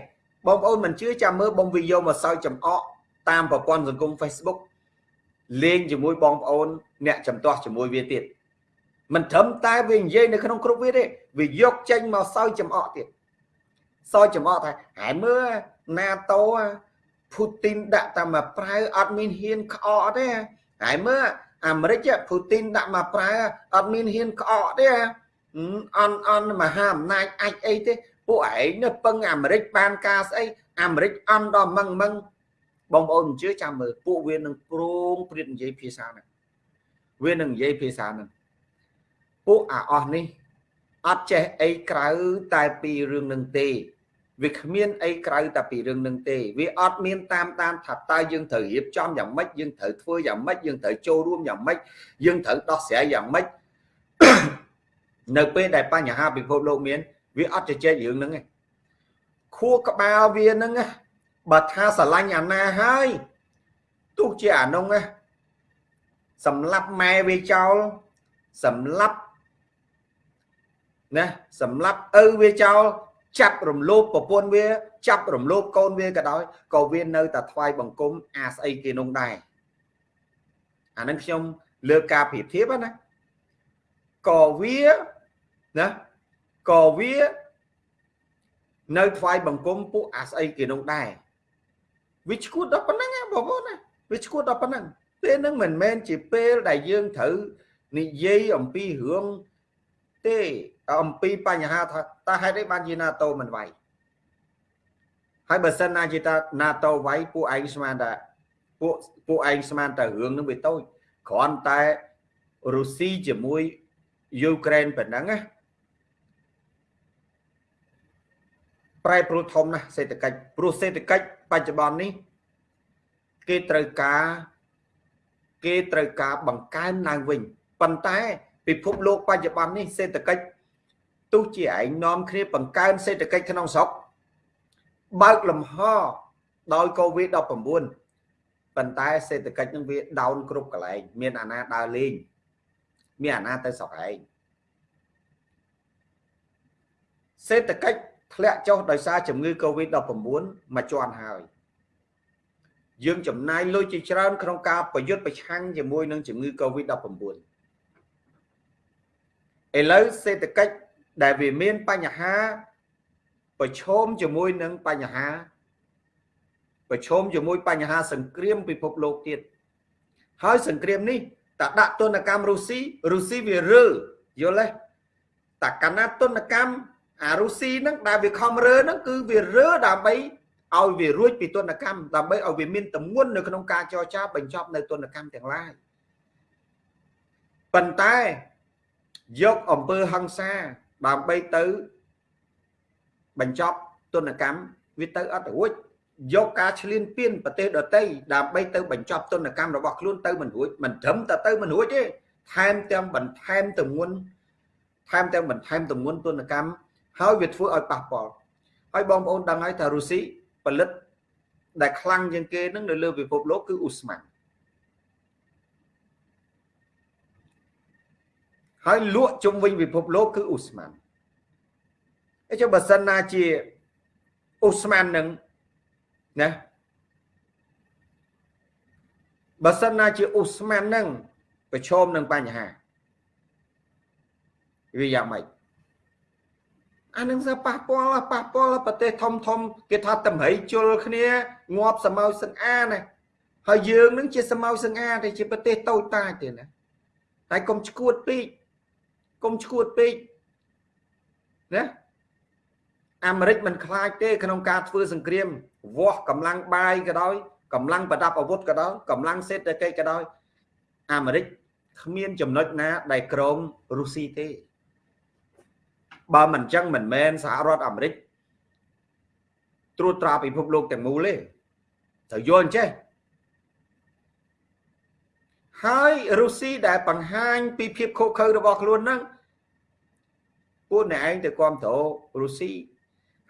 បងប្អូនមិនជឿចាំមើលបងវីយកមកសើចំអកតាមប្រព័ន្ធសង្គម Facebook លេងជាមួយបងប្អូនអ្នកចំទាស់ជាមួយវាទៀត មិនត្រឹមតែវានិយាយនៅក្នុងគ្រប់វាទេវាយកចេញមកសើចំអកទៀតសើចំអកថាហើយមើលណាតូពូទីនដាក់តែមកប្រៅអត់មានហ៊ានក្អកទេហើយមើលអាមេរិកពូទីនដាក់មកប្រៅអត់មានហ៊ានក្អកទេអន់អន់មហាអំណាចអាចអីទេពួកឯងនៅពឹងអាមេរិកបានការស្អីអាមេរិកអន់ដល់មឹងមឹងបងប្អូនមិនជឿចាំមើលពួកវានឹងប្រងព្រៀតនិយាយភាសាហ្នឹងវានឹងនិយាយភាសាហ្នឹង ពួកអាអស់នេះអត់ចេះអីក្រៅតែពីរឿងនឹងទេវាគ្មានអីក្រៅតែពីរឿងនឹងទេវាអត់មានតាមតាមថាតើយើងត្រូវរៀបចំយ៉ាងម៉េចយើងត្រូវធ្វើយ៉ាងម៉េចយើងត្រូវចូលរួមយ៉ាងម៉េចយើងត្រូវដោះស្រាយយ៉ាងម៉េចនៅពេលដែលបញ្ហាពិភពលោកមាន វាអត់ជជែករឿងហ្នឹងឯងខួរក្បាលវាហ្នឹងបើថាស្រឡាញ់អាណាហើយទោះជាអានោះសម្លាប់ម៉ែវាចោលសម្លាប់ ណាសម្លាប់ឪវាចោលចាប់រំលោភប្រពន្ធវា ចាប់រំលោភកូនវាក៏ដោយក៏វានៅតែថ្វាយបង្គំអាស្អីគេនោះដែរអានឹងខ្ញុំលើកការប្រៀបធៀបណាក៏វាណាក៏វានៅថ្វាយបង្គំពួកអាស្អីគេនោះដែរវាឈួតដល់ប៉ុណ្ណឹងបងប្អូនណាវាឈួតដល់ប៉ុណ្ណឹងពេលហ្នឹងមិនមែនជាពេលដែលយើងត្រូវនិយាយអំពីរឿងទេ អំពីបញ្ហាថាតើហេតុអីបានជា NATO មិនវាយហើយបើសិនណាជាតា NATO វាយពួកឯងស្មានតែពួកពួកឯងស្មានតែរឿងនឹងវាតូចគ្រាន់តែរុស្ស៊ីជាមួយយូក្រែនប៉ុណ្ណឹងណាប្រែប្រួលធំណាស់សេដ្ឋកិច្ចព្រោះសេដ្ឋកិច្ចបច្ចុប្បន្ននេះ គេត្រូវការគេត្រូវការបង្កើនឡើងវិញប៉ុន្តែពិភពលោកបច្ចុប្បន្ននេះសេដ្ឋកិច្ច ទោះជាឯងនាំគ្នាបង្កើនសេដ្ឋកិច្ចក្នុងស្រុកបើកលំហដោយកូវីដ19ប៉ុន្តែសេដ្ឋកិច្ចនឹងវាដោនគ្រប់កន្លែងមានអាណាដើរលេងមានអាណាទៅស្រុកឯងសេដ្ឋកិច្ចធ្លាក់ចុះដោយសារជំងឺ Covid-19 មួយជាន់ហើយ យើងចំណាយលុយជាច្រើន ក្នុងការប្រយុទ្ធប្រឆាំងជាមួយនឹងជំងឺ Covid-19 ឥឡូវសេដ្ឋកិច្ច ដែលវាមានបញ្ហាប្រឈមជាមួយនឹងបញ្ហាប្រឈមជាមួយបញ្ហាសង្គ្រាមពិភពលោកទៀតហើយសង្គ្រាមនេះតដាក់ទនកម្មរុស្ស៊ីរុស្ស៊ីវារើយល់ទេតកណាទនកម្មអារុស្ស៊ីហ្នឹងដែលវាខំរើហ្នឹងគឺវារើដើម្បីឲ្យវារួចពីទនកម្មដើម្បីឲ្យវាមានតម្ងន់នៅក្នុងការចរចាបញ្ចប់នៅទនកម្មទាំងឡាយប៉ុន្តែយកអំពើហិង្សា ដើម្បីទៅបញ្ចប់ទនកម្មវាទៅអត់រួចយកការឈ្លានពានប្រទេសដទៃដើម្បីទៅបញ្ចប់ទនកម្មរបស់ខ្លួនទៅមិនរួចមិនត្រឹមតែទៅមិនរួចទេថែមទាំងបន្ថែមទម្ងន់ថែមទាំងបន្ថែមទម្ងន់ទនកម្មហើយវាធ្វើឲ្យប៉ះពាល់ហើយបងប្អូនដឹងហើយថារុស្ស៊ីផលិតដែលខ្លាំងជាងគេនឹងនៅលើពិភពលោកគឺអ៊ូស្ម៉ាន់ ហើយលក់ជុំវិញពិភពលោកគឺអ៊ូស្ម៉ាន់អញ្ចឹងបើសិនណាជាអ៊ូស្ម៉ាន់នឹងណាបើសិនណាជាអ៊ូស្ម៉ាន់នឹងប្រឈមនឹងបញ្ហាវាយ៉ាងម៉េចអានឹងសប៉ះពាល់ប៉ះពាល់ប្រទេសធំធំគេថាតម្រៃជុលគ្នាងាប់សមោសង្អាណាហើយយើងនឹងជាសមោសង្អាតែជាប្រទេសតូចតាចទេណាហើយកុំឈួតពេក កុំឈួតពេកណាអាមេរិកមិនខ្លាចទេក្នុងការធ្វើសង្គ្រាមវាស់កម្លាំងបាយក៏ដោយកម្លាំងប្រដាប់អាវុធក៏ដោយកម្លាំងសេដ្ឋកិច្ចក៏ដោយអាមេរិកគ្មានចំណុចណាដែលក្រមរុស្ស៊ីទេបើមិនអញ្ចឹងមិនមែនសហរដ្ឋអាមេរិកត្រួតត្រាពិភពលោកទាំងមូលទេត្រូវយល់អញ្ចេះហើយរុស្ស៊ីដែលបង្ហាញពីភាពខុសខើរបស់ខ្លួនហ្នឹង ពួកអ្នកឯងទៅគ្រប់គ្រងរុស្ស៊ី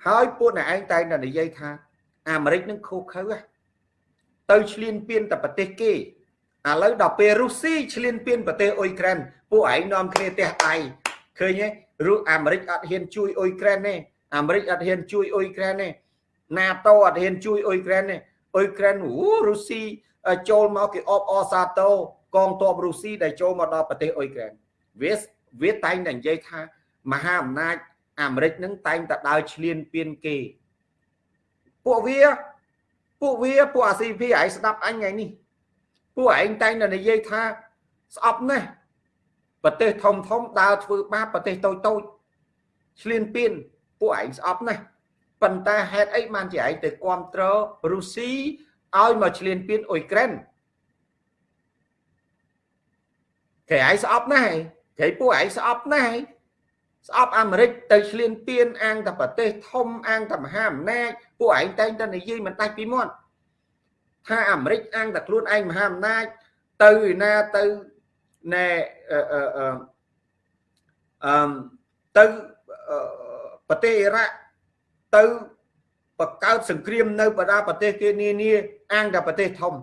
ហើយពួកអ្នកឯងតែងតែនិយាយថា អាមេរិកនឹងខុសខើទៅឈ្លានពានតែប្រទេសគេឥឡូវដល់ពេលរុស្ស៊ីឈ្លានពានប្រទេសអ៊ុយក្រែនពួកឯងនាំគ្នាទះដៃឃើញទេឬអាមេរិកអត់ហ៊ានជួយអ៊ុយក្រែនទេអាមេរិកអត់ហ៊ានជួយអ៊ុយក្រែនទេ NATO អត់ហ៊ានជួយអ៊ុយក្រែនទេអ៊ុយក្រែនអូរុស្ស៊ីចូលមកគេអបអសាទរកងទ័ពរុស្ស៊ីដែលចូលមកដល់ប្រទេសអ៊ុយក្រែនវាវាតែងតែនិយាយថា មហាអំណាចអាមេរិកនឹងតែងតែដើរឈ្លានពានគេពួកវាពួកវាពួកអា CP ឯងស្ដាប់អញថ្ងៃនេះពួកឯងតែងតែនិយាយថាស្អប់ណាស់ប្រទេសធំធំដើរធ្វើបាបប្រទេសតូចតូចឆ្លៀនពៀនពួកឯងស្អប់ណាស់ប៉ុន្តែហេតុអីបានជាឯងទៅគ្រប់គ្រងរុស្ស៊ីឲ្យមកឆ្លៀនពៀនអ៊ុយក្រែនគេឯងស្អប់ណាស់គេពួកឯងស្អប់ណាស់ ស្អប់អាមេរិកទៅឆ្លៀនពៀនអាងតែប្រទេសធំអាងតែមហាអំណាចពួកឯងតែងតែនិយាយមិនដាច់ពីមាត់ថាអាមេរិកអាងតែខ្លួនឯងមហាអំណាចទៅឯណាទៅណែអឺអឺទៅប្រទេសអ៊ីរ៉ាក់ទៅបង្កើតសង្គ្រាមនៅបណ្ដាប្រទេសគេនានាអាងតែប្រទេសធំ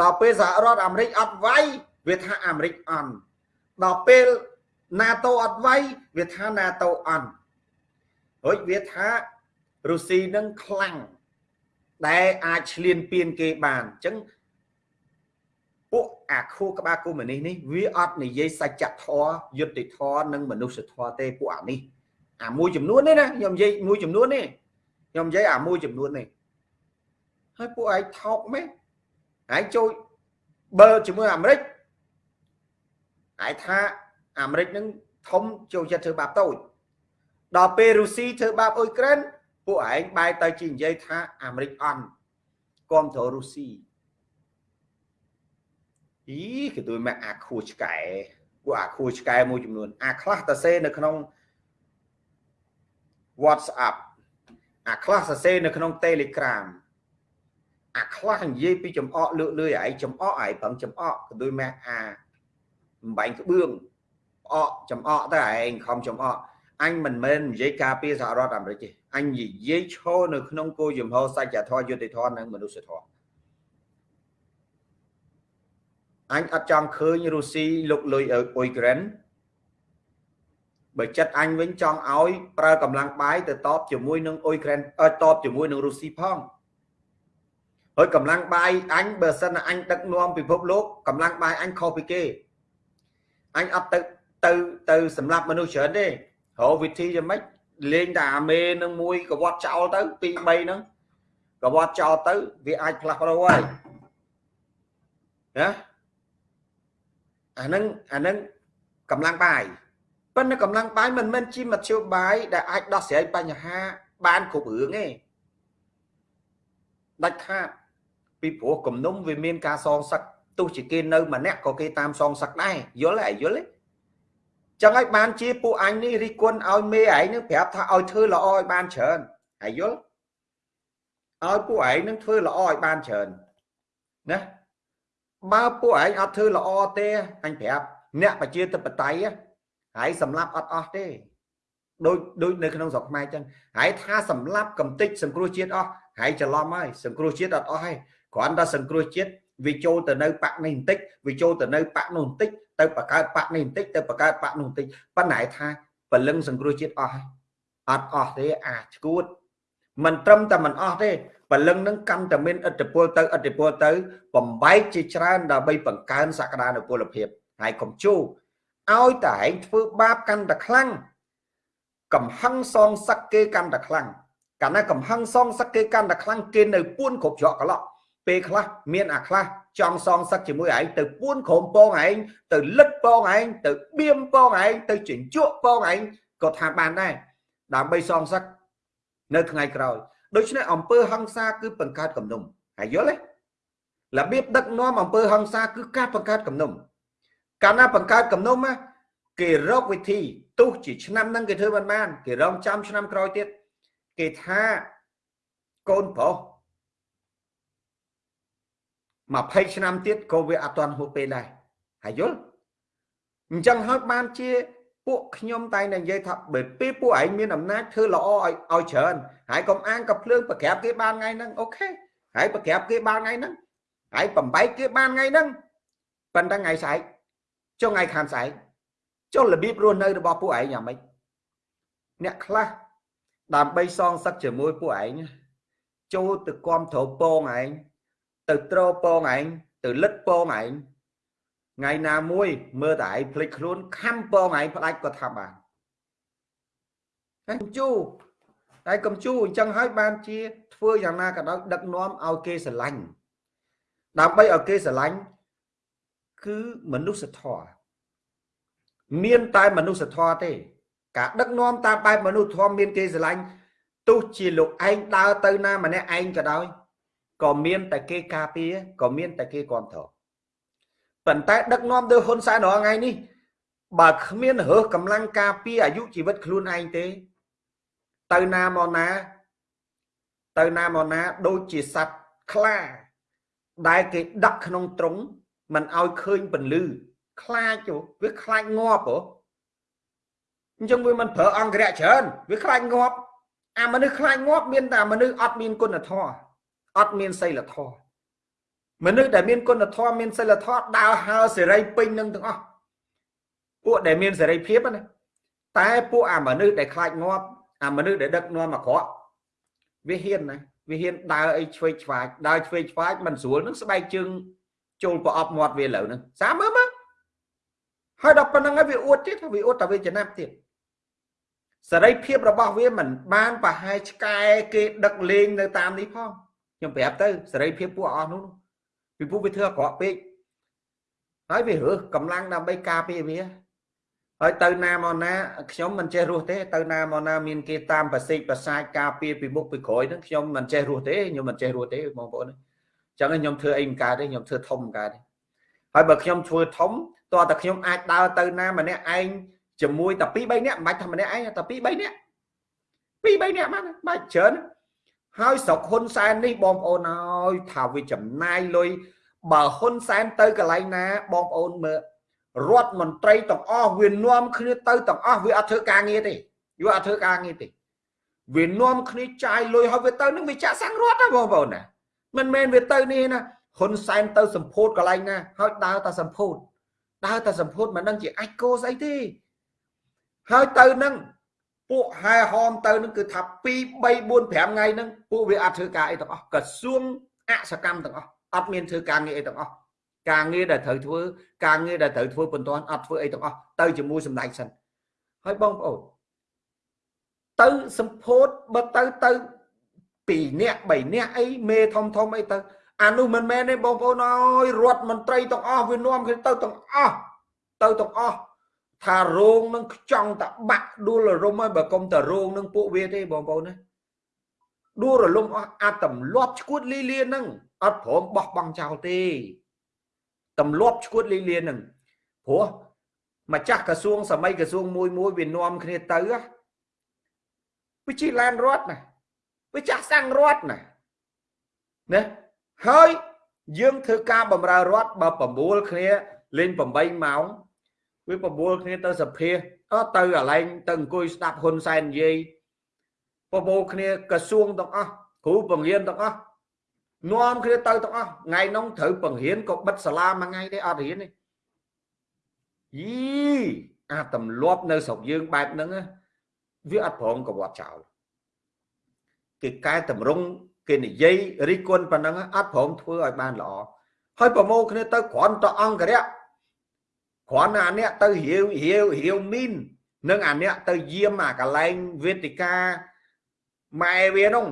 ដល់ពេលសហរដ្ឋអាមេរិកអត់វាយវាថាអាមេរិកអន់ដល់ពេល NATO អត់វាយវាថា NATO អន់រួចវាថារុស្ស៊ីនឹងខ្លាំងដែលអាចឆ្លៀនពៀនគេបានអញ្ចឹងពួកអាខួរក្បាលកុម្មុយនីសនេះវាអត់និយាយសច្ចធម៌យុត្តិធម៌និងមនុស្សធម៌ទេពួកអានេះអាមួយចំនួននេះណាខ្ញុំនិយាយមួយចំនួននេះខ្ញុំនិយាយអាមួយចំនួននេះហើយពួកឯងថោកមែនឯងចូលបើជាមួយអាមេរិកឯងថា អាមេរិកនឹងធំចូលចិត្តធ្វើបាបតូចដល់ពេលរុស្ស៊ីធ្វើបាបអ៊ុយក្រែនពួកឯងបែរទៅជានិយាយថាអាមេរិកអន់គ្រប់គ្រងរុស្ស៊ីអីគេទួយមកអាខួឆ្កែពួកអាខួឆ្កែមួយចំនួន អាខ្លះតសេនៅក្នុង WhatsApp អាខ្លះសរសេរនៅក្នុង Telegram អាខ្លះនិយាយពីចំអកលើកលឿយឯងចំអកឯងប្រឹងចំអកក៏ដូចម៉ែអាបំបែងក្បឿង ផ្អកចំអកទៅឯងខំចំអកអញមិនមែននិយាយការពារសហរដ្ឋអាមេរិកទេអញនិយាយឈរនៅក្នុងគោលជំហរសច្ចធម៌យុត្តិធម៌និងមនុស្សធម៌អញអត់ចង់ឃើញរុស្ស៊ីលុកលុយអ៊ុយក្រែនបើចិត្តអញវិញចង់ឲ្យប្រើកម្លាំងបាយទៅតបជាមួយនឹងអ៊ុយក្រែនតបជាមួយនឹងរុស្ស៊ីផងហើយកម្លាំងបាយអញបើសិនអញដឹកនាំពិភពលោកកម្លាំងបាយអញខុសពីគេអញអត់ទៅ ទៅទៅសម្រាប់មនុស្សច្រើនទេរកវិធីយ៉ាងម៉េចលេងតែអាមេនឹងមួយកវត្តចោលទៅ2 3ហ្នឹងកវត្តចោលទៅវាអាចផ្លាស់ប្ដូរហើយណាអាហ្នឹងអាហ្នឹងកម្លាំងបាយប៉ុន្តែកម្លាំងបាយមិនមែនជាមធ្យោបាយដែលអាចដោះស្រាយបញ្ហាបានគ្រប់រឿងទេដាច់ខាតពីព្រោះគំនុំវាមានការសងសឹកទោះជាគេនៅម្នាក់ក៏គេតាមសងសឹកដែរយល់ទេយល់ទេ ចឹងហើយបានជាពួកអញនេះរិះគន់ឲ្យមេឯងនឹងប្រាប់ថាឲ្យធ្វើល្អឲ្យបានច្រើនហើយយល់ឲ្យពួកឯងនឹងធ្វើល្អឲ្យបានច្រើនណាបើពួកឯងអត់ធ្វើល្អទេអញប្រាប់អ្នកប្រជាធិបតេយ្យហើយសម្លាប់អត់អស់ទេដូចដូចនៅក្នុងស្រុកខ្មែរចឹងហើយថាសម្លាប់កំតិចសង្គ្រោះជាតិអស់ហើយច្រឡំហើយសង្គ្រោះជាតិអត់អស់ហើយគ្រាន់តែសង្គ្រោះជាតិ វាចូលទៅនៅបាក់នេះបន្តិចវាចូលទៅនៅបាក់នោះបន្តិចទៅបង្កើតបាក់នេះបន្តិចទៅបង្កើតបាក់នោះបន្តិចប៉ុន្តែថាពលឹងសង្គ្រោះជាតិអស់ហើយអត់អស់ទេអាឈួតមិនត្រឹមតែមិនអស់ទេពលឹងនឹងកាន់តែមានឥទ្ធិពលទៅឥទ្ធិពលទៅ បំបែកជាច្រើនដើម្បីបង្កើនសក្តានុពលភាពហើយកុំជូរឲ្យតែឯងធ្វើបាបកាន់តែខ្លាំងកំហឹងសងសឹកគេកាន់តែខ្លាំងកាលណាកំហឹងសងសឹកគេកាន់តែខ្លាំងគេនៅពួនគ្រប់ច្រកកន្លោះ ពេលខ្លះមានអាខ្លះចង់សងសឹកជាមួយឯងទៅពួនក្រុមពងឯងទៅលិតពងឯងទៅបៀមពងឯងទៅជញ្ជក់ពងឯងក៏ថាបានដែរដើម្បីសងសឹកនៅថ្ងៃក្រោយដូច្នេះអង្គើហឹង្សាគឺបង្កើតគំនុំហើយយល់ទេរបៀបដឹកនាំអង្គើហឹង្សាគឺការបង្កើតគំនុំកាលណាបង្កើតគំនុំគេរកវិធីទោះជាឆ្នាំហ្នឹងគេធ្វើមិនបាន គេរងចាំឆ្នាំក្រោយទៀតគេថាកូនប្រុស 20ឆ្នាំទៀតក៏វាអត់ទាន់ហួសពេលដែរហើយយល់អញ្ចឹងហើយបានជាពួកខ្ញុំតែងតែនិយាយថាបើពេលពួកឯងមានអំណាចធ្វើល្អឲ្យឲ្យច្រើនហើយកុំអាងកភ្លើងប្រក្រាបគេបានថ្ងៃហ្នឹងអូខេហើយប្រក្រាបគេបានថ្ងៃហ្នឹងហើយបំបែកគេបានថ្ងៃហ្នឹងប៉ុន្តែថ្ងៃស្អែកចុងថ្ងៃខាងស្អែកចុះរបៀបរស់នៅរបស់ពួកឯងយ៉ាងម៉េចអ្នកខ្លះដើម្បីសងសឹកជាមួយពួកឯងចូលទៅគាំទ្រពងឯង ទៅត្រពងឯងទៅលិតពងឯងថ្ងៃណាមួយមើលតែឯងភ្លេចខ្លួនខំពងឯងផ្ដាច់ក៏ថាបានហើយជូតែកំជូអញ្ចឹងហើយបានជាធ្វើយ៉ាងណាក៏ដោយដឹកនាំឲ្យគេស្រឡាញ់ដើម្បីឲ្យគេស្រឡាញ់គឺមនុស្សធម៌មានតែមនុស្សធម៌ទេ ការដឹកនាំតាមបែបមនុស្សធម៌មានគេស្រឡាញ់ទោះជាលោកឯងដើរទៅណាម្នាក់ឯងក៏ដោយ ក៏មានតែគេការពារក៏មានតែគេគ្រប់គ្រងប៉ុន្តែដឹកនាំដោយហ៊ុនសែនរាល់ថ្ងៃនេះបើគ្មានរើសកម្លាំងការពារអាយុជីវិតខ្លួនឯងទេ ទៅណាមកណា ទៅណាមកណាដូចជាសត្វខ្លា ដែលគេដាក់ក្នុងទ្រុងមិនឲ្យឃើញពន្លឺខ្លាចវាខ្លាចងាប់ហ៎អញ្ចឹងវាមិនប្រើអង្គរៈច្រើនវាខ្លាចងាប់អាមនុស្សខ្លាចងាប់មានតែមនុស្សអត់មានគុណធម៌ អត់មានសីលធម៌មនុស្សដែលមានគុណធម៌មានសីលធម៌ដើរហើសេរីពេញនឹងទាំងអស់ពួកដែលមានសេរីភាពណាតែពួកអាមនុស្សដែលខ្លាចងាប់អាមនុស្សដែលដឹកនាំអាក្រក់វាហ៊ានណាវាហ៊ានដើរអីឆ្វេងឆ្វាចដើរឆ្វេងឆ្វាចមិនស្រួលនឹងស្បែកជើងចូលប្រអប់មាត់វាលើនឹងសាមើលមើលហើយដល់ប៉ុណ្្នឹងហើយវាអួតទៀតវាអួតតែវាចំណាប់ទៀតសេរីភាពរបស់វាមិនបានប្រហែលឆ្កែគេដឹកលេងនៅតាមនេះផង ខ្ញុំប្រាប់ទៅសេរីភាពពួកអស់នោះពីពួកវាធ្វើអាក្រក់ពេកហើយវារើសកម្លាំងដើម្បីការពារវាហើយទៅណាមកណាខ្ញុំមិនចេះរស់ទេទៅណាមកណាមានគេតាមប្រសិទ្ធប្រសាចការពារពីមុខពីក្រោយហ្នឹងខ្ញុំមិនចេះរស់ទេខ្ញុំមិនចេះរស់ទេបងប្អូនអញ្ចឹងខ្ញុំធ្វើអីមិនកើតទេខ្ញុំធ្វើធំមិនកើតទេហើយបើខ្ញុំធ្វើធំតើតែខ្ញុំអាចដើរទៅណាម្នាក់ឯងជាមួយតែ2 3នាក់មិនបាច់ថាម្នាក់ឯងតែ2 3នាក់2 3នាក់បានបាច់ច្រើន ហើយស្រុកហ៊ុនសែននេះបងប្អូនហើយថាវាចំណាយលុយបើហ៊ុនសែនទៅកន្លែងណាបងប្អូនមើលរដ្ឋមន្ត្រីទាំងអស់វានាំគ្នាទៅទាំងអស់វាអត់ធ្វើការងារទេវាអត់ធ្វើការងារទេវានាំគ្នាចាយលុយហើយវាទៅនឹងវាចាក់សាំងរដ្ឋណាបងប្អូនណាមិនមែនវាទៅនេះណាហ៊ុនសែនទៅសម្ពោធកន្លែងណាហើយដើរតែសម្ពោធដើរតែសម្ពោធមិនដឹងជាអាចគោស្អីទេហើយទៅនឹង ពួកហែហមទៅនឹងគឺថា2 3 4 5ថ្ងៃហ្នឹងពួកវាអត់ធ្វើការអីទាំងអស់ក្រសួងអសកម្មទាំងអស់អត់មានធ្វើការងារអីទាំងអស់ការងារដែលត្រូវធ្វើការងារដែលត្រូវធ្វើបន្ទាន់អត់ធ្វើអីទាំងអស់ទៅជាមួយសម្ដេចសិនហើយបងប្អូនទៅសម្ពោធបើទៅទៅ2នាក់3នាក់អីមេធំធំអីទៅអានោះមិនមែនទេបងប្អូនអើយរដ្ឋមន្ត្រីទាំងអស់វានាំគ្នាទៅទាំងអស់ទៅទាំងអស់ ថារោងនឹងខ្ចង់តបាក់ដួលរលំហើយបើកុំតរោងនឹងពួកវាទេបងប្អូនណាដួលរលំអស់អាចទម្លាប់ឈួតលីលានឹងអត់ព្រមបោះបង់ចោលទេទម្លាប់ឈួតលីលានឹងព្រោះម្ចាស់ក្រសួងសម័យក្រសួងមួយមួយវានាំគ្នាទៅវាជីឡានរត់ណាវាចាស់សាំងរត់ណាណាហើយយើងធ្វើការបំរើរដ្ឋបើ9គ្នាលេង8ម៉ោង វាបបួលគ្នាទៅសភាអត់ទៅកន្លែងទៅអង្គុយស្ដាប់ហ៊ុនសែននិយាយបបួលគ្នាក្រសួងទាំងអស់គ្រូបង្រៀនទាំងអស់នាំគ្នាទៅទាំងអស់ថ្ងៃនោះត្រូវបង្រៀនក៏បិទសាលាមួយថ្ងៃទេអត់រៀនទេយីអាទម្លាប់នៅស្រុកយើងបែបហ្នឹងវាអត់ព្រមកវត្តចោលគេកែតម្រង់គេនិយាយរិះគន់ប៉ុណ្ណឹងអត់ព្រមធ្វើឲ្យបានល្អហើយប្រមូលគ្នាទៅគ្រាន់តែអង្គរៈ គ្រាន់តែអាអ្នកទៅរាវរាវរាវមីននិងអាអ្នកទៅយាមអាកន្លែងវេទិកាម៉ែវានោះ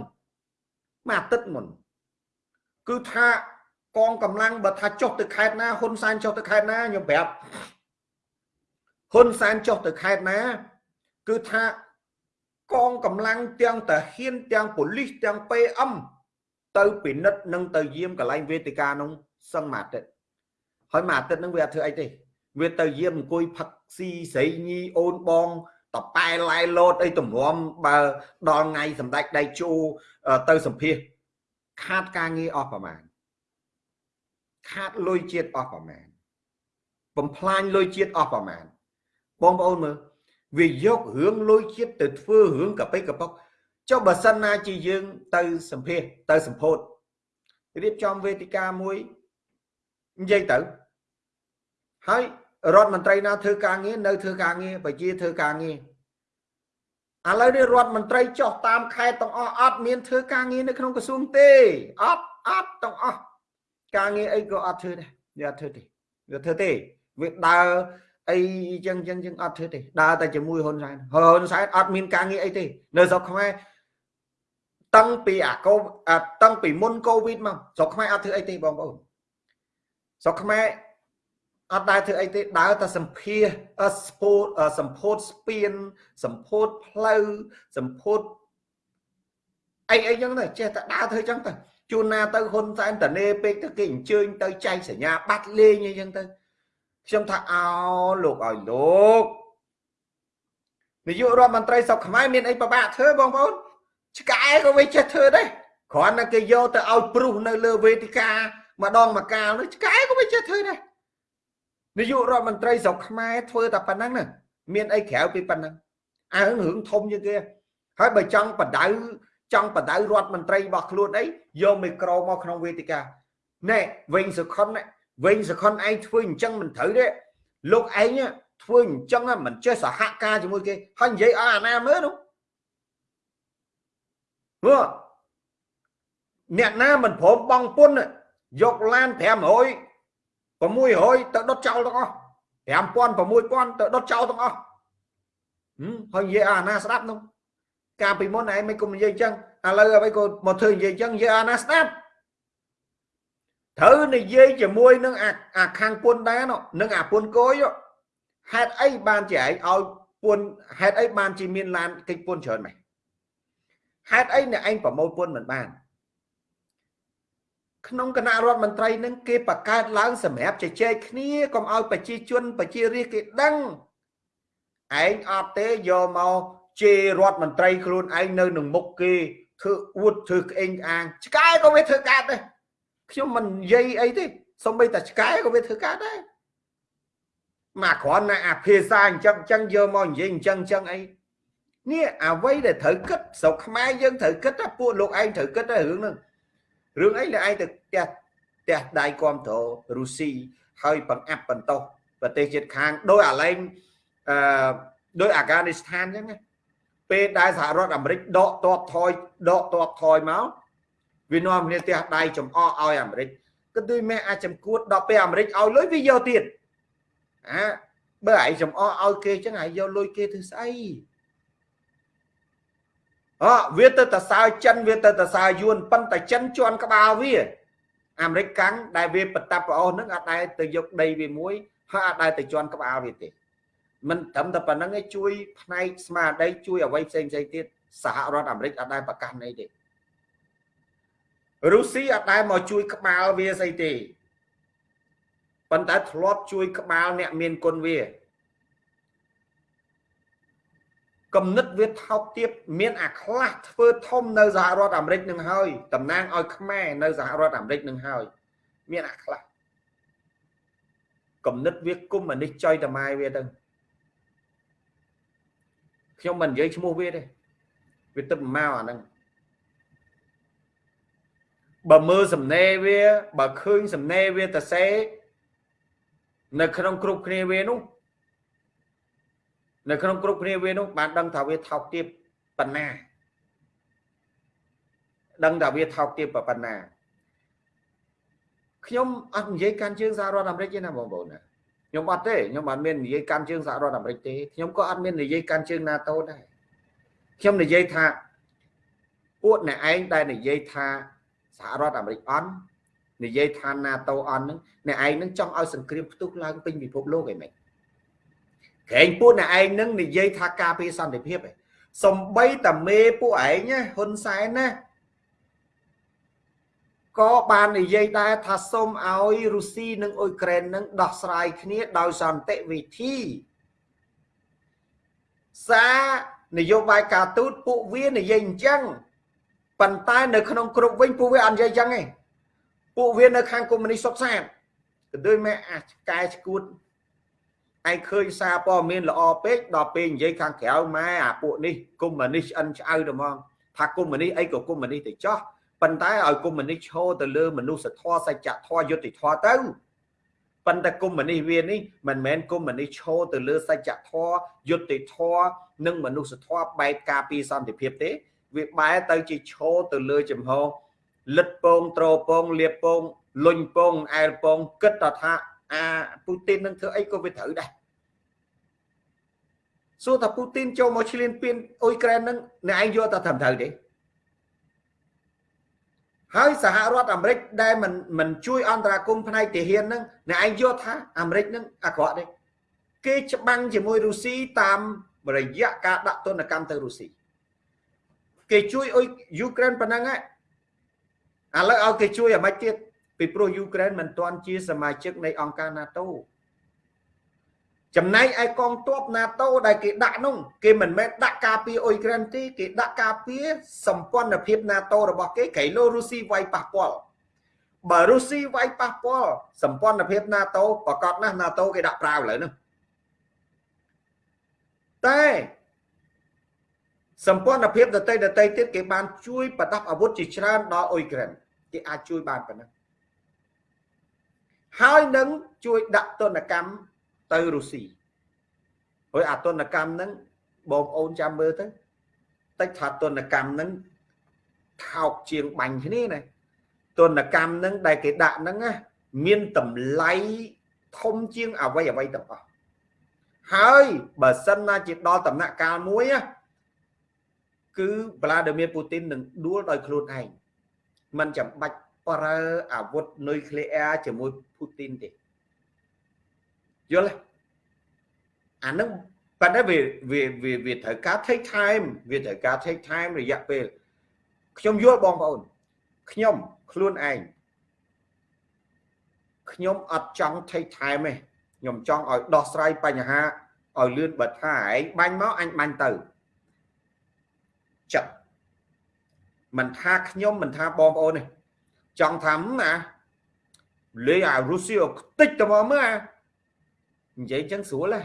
មួយអាទិត្យមុនគឺថាកងកម្លាំងបើថាចុះទៅខេត្តណាហ៊ុនសែនចុះទៅខេត្តណាខ្ញុំប្រាប់ហ៊ុនសែនចុះទៅខេត្តណា គឺថាកងកម្លាំងទាំងតាហ៊ានទាំងប៉ូលីសទាំង PM ទៅពិនិត្យនិងទៅយាមកន្លែងវេទិកានោះសឹងមួយអាទិត្យហើយមួយអាទិត្យហ្នឹងវាអត់ធ្វើអីទេ វាទៅយាមអង្គុយផឹកស៊ីស្រីញីអូនបងតប៉ែឡៃលោតអីទម្រាំបើដល់ថ្ងៃសម្ដេចដៃជូទៅសម្ភាសខាតការងារអស់ប្រមាណខាតលុយជាតិអស់ប្រមាណបំផ្លាញលុយជាតិអស់ប្រមាណបងប្អូនមើលវាយករឿងលុយជាតិទៅធ្វើរឿងកាពិកប៉ុកចុះបើសិនណាជាយើង ទៅសម្ភាសទៅសម្ពោធរៀបចំវេទិកាមួយនិយាយទៅហើយ រដ្ឋមន្ត្រីណាធ្វើការងារនៅធ្វើការងារប្រជាធ្វើការងារឥឡូវនេះរដ្ឋមន្ត្រីចុះតាមខេត្តទាំងអស់អត់មានធ្វើការងារនៅក្នុងក្រសួងទេអត់អត់ទាំងអស់ការងារអីក៏អត់ធ្វើដែរវាអត់ធ្វើទេវាធ្វើទេវាដើរអីចឹងចឹងចឹងអត់ធ្វើទេដើរតែជាមួយហ៊ុនសែនហ៊ុនសែនអត់មានការងារអីទេនៅស្រុកខ្មែរតាំងពីអាកូតាំងពីមុនកូវីដមកស្រុកខ្មែរអត់ធ្វើអីទេបងប្អូនស្រុកខ្មែរ អត់ដែរធ្វើអីទេដើរតែសម្ភារស្ពោតសម្ពោតស្ពានសម្ពោតផ្លូវសម្ពោតអីអីចឹងទៅចេះតែដើរធ្វើចឹងទៅជួនណាទៅហ៊ុនសែនតនេពេកទៅគេអញ្ជើញទៅចែកសញ្ញាបាត់លេងអីចឹងទៅខ្ញុំថាអោលោកឲ្យលោកនាយករដ្ឋមន្ត្រីស្រុកខ្មែរមានអីពិបាកធ្វើបងប្អូនឆ្កែក៏វាចេះធ្វើដែរគ្រាន់តែគេយកទៅឲ្យព្រុសនៅលើវេទិកាម្ដងមកកាលនោះឆ្កែក៏វាចេះធ្វើដែរ នាយករដ្ឋមន្ត្រីស្រុកខ្មែរធ្វើតែប៉ុណ្ណឹងណាមានអីក្រៅពីប៉ុណ្ណឹងអើរឿងធំជាងគេហើយបើចង់បដៅចង់បដៅរដ្ឋមន្ត្រីរបស់ខ្លួនអីយកមីក្រូមកក្នុងវេទិកាណែវិញសុខុនវិញសុខុនឯងធ្វើអញ្ចឹងមិនត្រូវទេលោកឯងធ្វើអញ្ចឹងមិនចេះសហការជាមួយគេហើយនិយាយឲ្យអាណាមើលនោះមើលអ្នកណាមិនព្រមបងពុនយកឡាន500 600ទៅដុតចោលទាំងអស់5000 6000ទៅដុតចោលទាំងអស់ហើយនិយាយអាណាស្ដាប់នោះកាលពីមុនឯងមិនគុំនិយាយអញ្ចឹងឥឡូវអ្វីក៏មកធ្វើនិយាយអញ្ចឹងនិយាយអាណាស្ដាប់ត្រូវនិយាយជាមួយនឹងអាខាងពុនដែរនឹងអាពុនកយហេតុអីបានជាឯងឲ្យពុនហេតុអីបានជាមានឡានកិច្ចពុនច្រើនម៉េចហេតុអីអ្នកឯងប្រមូលពុនមិនបាន ក្នុងគណៈរដ្ឋមន្ត្រីនឹងគេបង្កើតឡើងសម្រាប់ជជែកគ្នាកុំឲ្យប្រជាជនប្រជារាស្ត្រគេដឹងឯងអត់ទេយកមកជេររដ្ឋមន្ត្រីខ្លួនឯងនៅនឹងមុខគេធ្វើអួតធ្វើក្អេងអាងឆ្កែក៏វាធ្វើកាត់ដែរខ្ញុំមិននិយាយអីទេសូម្បីតែឆ្កែក៏វាធ្វើកាត់ដែរមកគ្រាន់តែអាភាសាអញ្ចឹងអញ្ចឹងយកមកនិយាយអញ្ចឹងអញ្ចឹងអីនេះអ្វីដែលត្រូវគិតស្រុកខ្មែរយើងត្រូវគិតថាពួកលោកឯងត្រូវគិតតែរឿងហ្នឹង រឿងអីលោកឯងទៅផ្ទះផ្ទះដៃគ្រប់គ្រងរុស្ស៊ីហើយបង្អាប់បន្តោសប្រទេសជិតខាងដោយអាឡែងអឺដោយអាហ្គានីស្ថានអញ្ចឹងណាពេលដែលសហរដ្ឋអាមេរិកដកតបថយដកតបថយមកវានាំគ្នាផ្ទះដៃចំអកឲ្យអាមេរិកគឺដូចមេអាចចំគួតដល់ពេលអាមេរិកឲ្យលុយវាយកទៀតអាបើឯងចំអកឲ្យគេចឹងឯងយកលុយគេធ្វើស្អី អវាទៅតសើចិនវាទៅតសើយួនប៉ុន្តែចិនជន់ក្បាលវាអាមេរិកកាំងដែលវាបតាប់ប្រអស់នឹងអត់ដែលទៅយកដីវាមួយហើយអត់ដែលទៅជន់ក្បាលវាទេមិនត្រឹមតែប៉ុណ្្នឹងឯងជួយផ្នែកស្មារតីជួយអ្វីផ្សេងផ្សេងទៀតសហរដ្ឋអាមេរិកអត់ដែលប្រកាសអីទេរុស្ស៊ីអត់ដែលមកជួយក្បាលវាស្អីទេប៉ុន្តែធ្លាប់ជួយក្បាលអ្នកមានគុណវា គំនិតវាថោកទាបមានអាខ្លះធ្វើធំនៅសហរដ្ឋអាមេរិកនឹងហើយតំណាងឲ្យខ្មែរនៅសហរដ្ឋអាមេរិកនឹងហើយមានអាខ្លះគំនិតវាគុំអានេះចុយតម៉ែវាទៅខ្ញុំមិននិយាយឈ្មោះវាទេវាទឹកមកអាហ្នឹងបើមើលសំណេរវា បើឃើញសំណេរវាតសេនៅក្នុងគ្រប់គ្នាវានោះ នៅក្នុងគ្រប់គ្នាវានោះបានដឹងថាវាថោកទាបប៉ុណ្ណាដឹងថាវាថោកទាបប៉ុណ្ណាខ្ញុំអត់និយាយកាន់ជើងសហរដ្ឋអាមេរិកទេណាបងប្អូនណាខ្ញុំអត់ទេខ្ញុំអត់មាននិយាយកាន់ជើងសហរដ្ឋអាមេរិកទេខ្ញុំក៏អត់មាននិយាយកាន់ជើង NATO ដែរខ្ញុំនិយាយថាពួកអ្នកឯងដែលនិយាយថាសហរដ្ឋអាមេរិកអន់និយាយថា NATO អន់ហ្នឹងអ្នកឯងនឹងចង់ឲ្យសង្គ្រាមផ្ទុះឡើងពេញពិភពលោកឯមិន ក្រែងពួកអ្នកឯងនឹងនិយាយថាការពារសន្តិភាពឯងសំបីតាមេពួកឯងណាហ៊ុនសែនណាក៏បាននិយាយដែរថាសូមឲ្យរុស្ស៊ីនិងអ៊ុយក្រែននឹងដោះស្រាយគ្នាដោយសន្តិវិធីសារនយោបាយការទូតពួកវានិយាយអញ្ចឹងប៉ុន្តែនៅក្នុងគ្រប់វិញពួកវាអត់និយាយអញ្ចឹងទេពួកវានៅខាងកុម្មុយនីសសុកសានក៏ដូចមែអាចកែឈួត ឯងឃើញសារព័ត៌មានល្អពេកដល់ពេលនិយាយខាងក្រៅម៉ែអាពួកនេះកុម្មុយនីសឆ្អិនឆ្អៅទៅហ្មងថាកុម្មុយនីសអីក៏កុម្មុយនីសទៅចោះប៉ុន្តែឲ្យកុម្មុយនីសឈរទៅលើមនុស្សធម៌សច្ចធម៌យុត្តិធម៌ទៅប៉ុន្តែកុម្មុយនីសវានេះមិនមែនកុម្មុយនីសឈរទៅលើសច្ចធម៌យុត្តិធម៌និងមនុស្សធម៌បែបការពារសន្តិភាពទេ វាបែរទៅជាឈរទៅលើចំហលិតពងត្រពងលៀបពងលុញពងអែលពងគិតថា អាពូទីននឹងធ្វើអីក៏វាត្រូវដែរសួរថាពូទីនចូលមកឈ្លានពានអ៊ុយក្រែននឹងអ្នកឯងយកតែត្រឹមត្រូវទេហើយសហរដ្ឋអាមេរិកដែលមិនមិនជួយអន្តរាគមផ្នែកទាហាននឹងអ្នកឯងយកថាអាមេរិកនឹងអាក្រក់ទេគេច្បាំងជាមួយរុស្ស៊ីតាមរយៈការដាក់ទណ្ឌកម្មទៅរុស្ស៊ីគេជួយអ៊ុយយូក្រែនប៉ុណ្ណឹងឥឡូវឲ្យគេជួយអាម៉េចទៀត ពីព្រោះយូក្រែនមិនទាន់ជាសមាជិកនៃអង្គការ NATO ចំណែកឯកងទ័ព NATO ដែលគេដាក់នោះគេមិនមែនដាក់ការពារអ៊ុយក្រែនទេគេដាក់ការពារសម្ព័ន្ធភាព NATO របស់គេក្រៃលោរុស្ស៊ីវាយប៉ះពាល់បើរុស្ស៊ីវាយប៉ះពាល់សម្ព័ន្ធភាព NATO ប្រកាសណាស់ NATO គេដាក់ប្រាវឥឡូវនេះតែសម្ព័ន្ធភាពដតីដតីទៀតគេបានជួយប្រដាប់អាវុធជាច្រើនដល់អ៊ុយក្រែនគេអាចជួយបានប៉ុណ្ណឹង ហើយនឹងជួយដាក់ទណ្ឌកម្មទៅរុស្ស៊ីហើយអាទណ្ឌកម្មហ្នឹងបងប្អូនចាំមើលទៅតិចថាទណ្ឌកម្មហ្នឹងថោកជាងបាញ់គ្នាណាទណ្ឌកម្មហ្នឹងដែលគេដាក់ហ្នឹងណាមានតម្លៃធំជាងអ្វីអ្វីទាំងអស់ហើយបើសិនណាជាដល់ដំណាក់កាលមួយណាគឺវ្លាឌីមៀពូទីននឹងដួលដោយខ្លួនឯងมันចាំបាច់ ប្រើអាវុធនុយក្លេអ៊ែរជាមួយពូទីនទេយល់ទេអានឹងប៉ុន្តែវាវាវាវាត្រូវការ take time វាត្រូវការ take time រយៈពេលខ្ញុំយល់បងប្អូនខ្ញុំខ្លួនឯងខ្ញុំអត់ចង់ take time ទេខ្ញុំចង់ឲ្យដោះស្រាយបញ្ហាឲ្យលឿនបើថាឯងបាញ់មកអញបាញ់ទៅចិត្តមិនថាខ្ញុំមិនថាបងប្អូនទេ ចង់ថាណាលេអារុស្ស៊ីខ្ទេចទៅមកមើលនិយាយចឹងស្រួលហ៎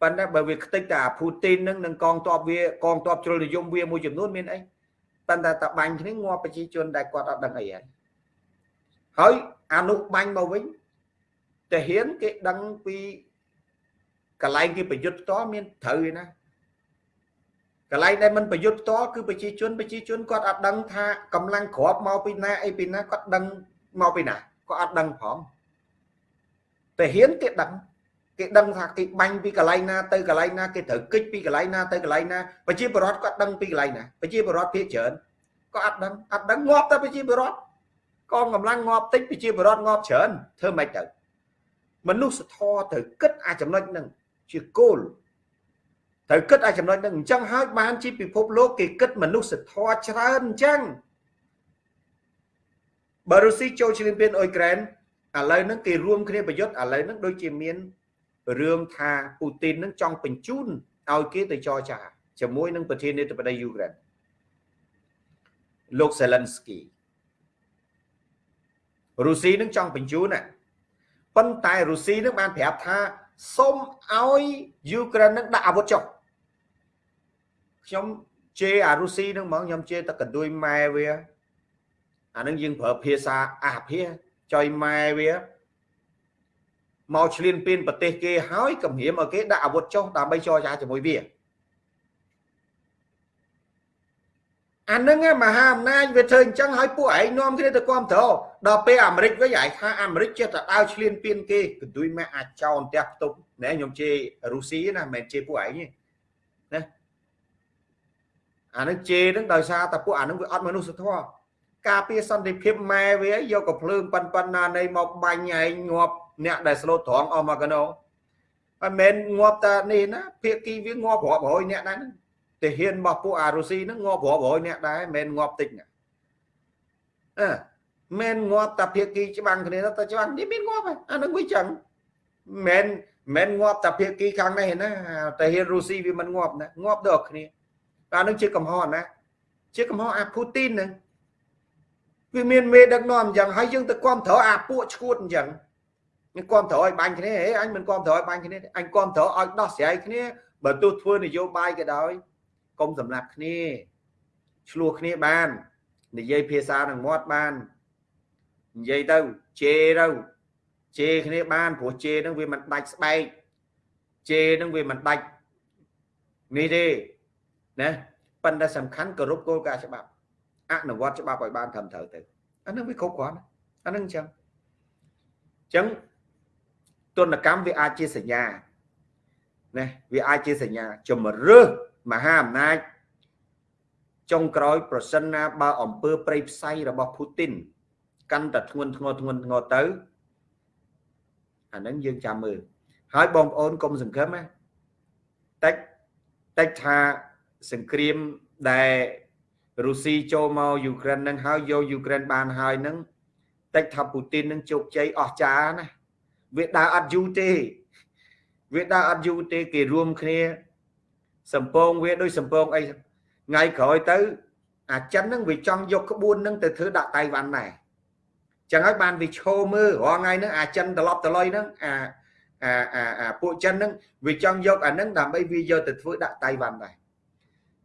ប៉ុន្តែបើវាខ្ទេចតែអាពូទីននឹងនឹងកងទ័ពវាកងទ័ពជ្រុលនិយមវាមួយចំនួនមានអីប៉ុន្តែតបាញ់គ្នាងាប់ប្រជាជនដែលគាត់អត់ដឹងអីហើយហើយអានោះបាញ់មកវិញតាហ៊ានគេដឹងពីកន្លែងគេប្រយុទ្ធតមានត្រូវឯណា កន្លែងដែលមិនប្រយុទ្ធតគឺប្រជាជនប្រជាជនគាត់អត់ដឹងថាកម្លាំងក្របមកពីណាអីពីណាគាត់ដឹងមកពីណាគាត់អត់ដឹងផងតែហ៊ានគេដឹងគេដឹងថាគេបាញ់ពីកន្លែងណាទៅកន្លែងណាគេត្រូវគិចពីកន្លែងណាទៅកន្លែងណាប្រជាពលរដ្ឋគាត់ដឹងពីកន្លែងណាប្រជាពលរដ្ឋភាគច្រើនក៏អត់ដឹងអត់ដឹងងាប់តែប្រជាពលរដ្ឋកងកម្លាំងងាប់តិចប្រជាពលរដ្ឋងាប់ច្រើនធ្វើម៉េចទៅមនុស្សធម៌ត្រូវគិតអាចំណុចហ្នឹងជាគោល ត្រូវគិតអាចំណុចហ្នឹងអញ្ចឹងហើយបានជាពិភពលោកគេគិតមនុស្សធម៌ច្រើនអញ្ចឹងបើរុស្ស៊ីចូលឈ្លានពានអ៊ុយក្រែនឥឡូវហ្នឹងគេរួមគ្នាប្រយុទ្ធឥឡូវហ្នឹងដូចជាមានរឿងថាពូទីននឹងចង់បញ្ជូនឲ្យគេទៅចរចាជាមួយនឹងប្រធានាធិបតីយូក្រែនលោកសេលិនស្គីរុស្ស៊ីនឹងចង់បញ្ជូនណាប៉ុន្តែរុស្ស៊ីនឹងបានប្រាប់ថាសូមឲ្យយូក្រែននឹងដាក់អាវុធចុះ ខ្ញុំជេរអារុស្ស៊ីនឹងហ្មងខ្ញុំជេរតែកណ្ដួយម៉ែវាអានឹងយើងប្រើភាសាអាភាចុយម៉ែវាមកឆ្លៀនពៀនប្រទេសគេហើយគម្រាមឲ្យគេដាក់អាវុធចុះដើម្បីចរចាជាមួយវាអានឹងមហាអំណាចវាធ្វើអញ្ចឹងឲ្យពួកឯងនាំគ្នាទៅគ្រប់គ្រងដល់ពេលអាមេរិកវិញឯងថាអាមេរិកចេះតែដើរឆ្លៀនពៀនគេកន្ទុយម៉ាក់អាចោនផ្ទះផ្ទប់ណែខ្ញុំជេររុស្ស៊ីណាមិនមែនជេរពួកឯងទេណា អានឹងជេរនឹងដោយសារតែពួកអានឹងវាអត់មនុស្សធម៌ការពារសន្តិភាពម៉ែវាយកកភ្លើងប៉ិនប៉ិនណានៃមកបាញ់ឯងងាប់អ្នកដែលស្លូតត្រង់អស់មកកណោហើយមិនងាប់តានេះណាភាគីវាងាប់រាប់រយអ្នកដែរហ្នឹងទាហានរបស់ពួកអារុស៊ីហ្នឹងងាប់រាប់រយអ្នកដែរមិនងាប់តិចណាអឺមិនងាប់តាភាគីច្បាំងគ្នាទៅច្បាំងនេះមានងាប់អាហ្នឹងវាចឹងមិនមិនងាប់តាភាគីខាងនេះណាតាហ៊ានរុស៊ីវាមិនងាប់ណាងាប់ដល់គ្នា អានឹងជាកំហុសណាជាកំហុសអាពូទីនហ្នឹងវាមានមេដឹកនាំអញ្ចឹងហើយយើងទៅគ្រប់គ្រងអាពួកឈួតអញ្ចឹងខ្ញុំគ្រប់គ្រងឲ្យបាញ់គ្នាហេអញមិនគ្រប់គ្រងឲ្យបាញ់គ្នាអញគ្រប់គ្រងឲ្យដោះស្រាយគ្នាបើទោះធ្វើនយោបាយក៏ដោយកុំសម្លាប់គ្នាឆ្លោះគ្នាបាននិយាយភាសានឹងមាត់បាននិយាយទៅជេរទៅជេរគ្នាបានព្រោះជេរនឹងវាមិនដាច់ស្បែកជេរនឹងវាមិនដាច់នេះទេ ណាប៉ុន្តែសំខាន់គោរពគោលការណ៍ច្បាប់អនុវត្តច្បាប់ឲ្យបានត្រឹមត្រូវទៅអានឹងវាគ្រប់គ្រាន់អានឹងអញ្ចឹងអញ្ចឹងទនកម្មវាអាចជាសញ្ញាណាវាអាចជាសញ្ញាជំរឿសមហាអំណាចចុងក្រោយប្រសិនណាបើអំពើប្រៃផ្សៃរបស់ពូទីនកាន់តែធ្ងន់ធ្ងរធ្ងន់ធ្ងរទៅអានឹងយើងចាំមើលហើយបងប្អូនកុំសង្ឃឹមណាតិចតិចថា សង្គ្រាមដែលរុស្ស៊ីចូលមកយូក្រែននឹងហើយយកយូក្រែនបានហើយនឹងតិចថាពូទីននឹងជោគជ័យអស្ចារ្យណាវាដើរអត់យូរទេវាដើរអត់យូរទេគេរួមគ្នាសំពងវាដូចសំពងអីថ្ងៃក្រោយទៅ អាចិនហ្នឹងវាចង់យកក្បួនហ្នឹងទៅធ្វើដាក់តៃវ៉ាន់ដែរចឹងហើយបានវាឈោមើលរាល់ថ្ងៃហ្នឹងអាចិនត្រឡប់ត្រឡុយហ្នឹងអាអាអាអាពួកចិនហ្នឹងវាចង់យកអាហ្នឹងដើម្បីវាយកទៅធ្វើដាក់តៃវ៉ាន់ដែរ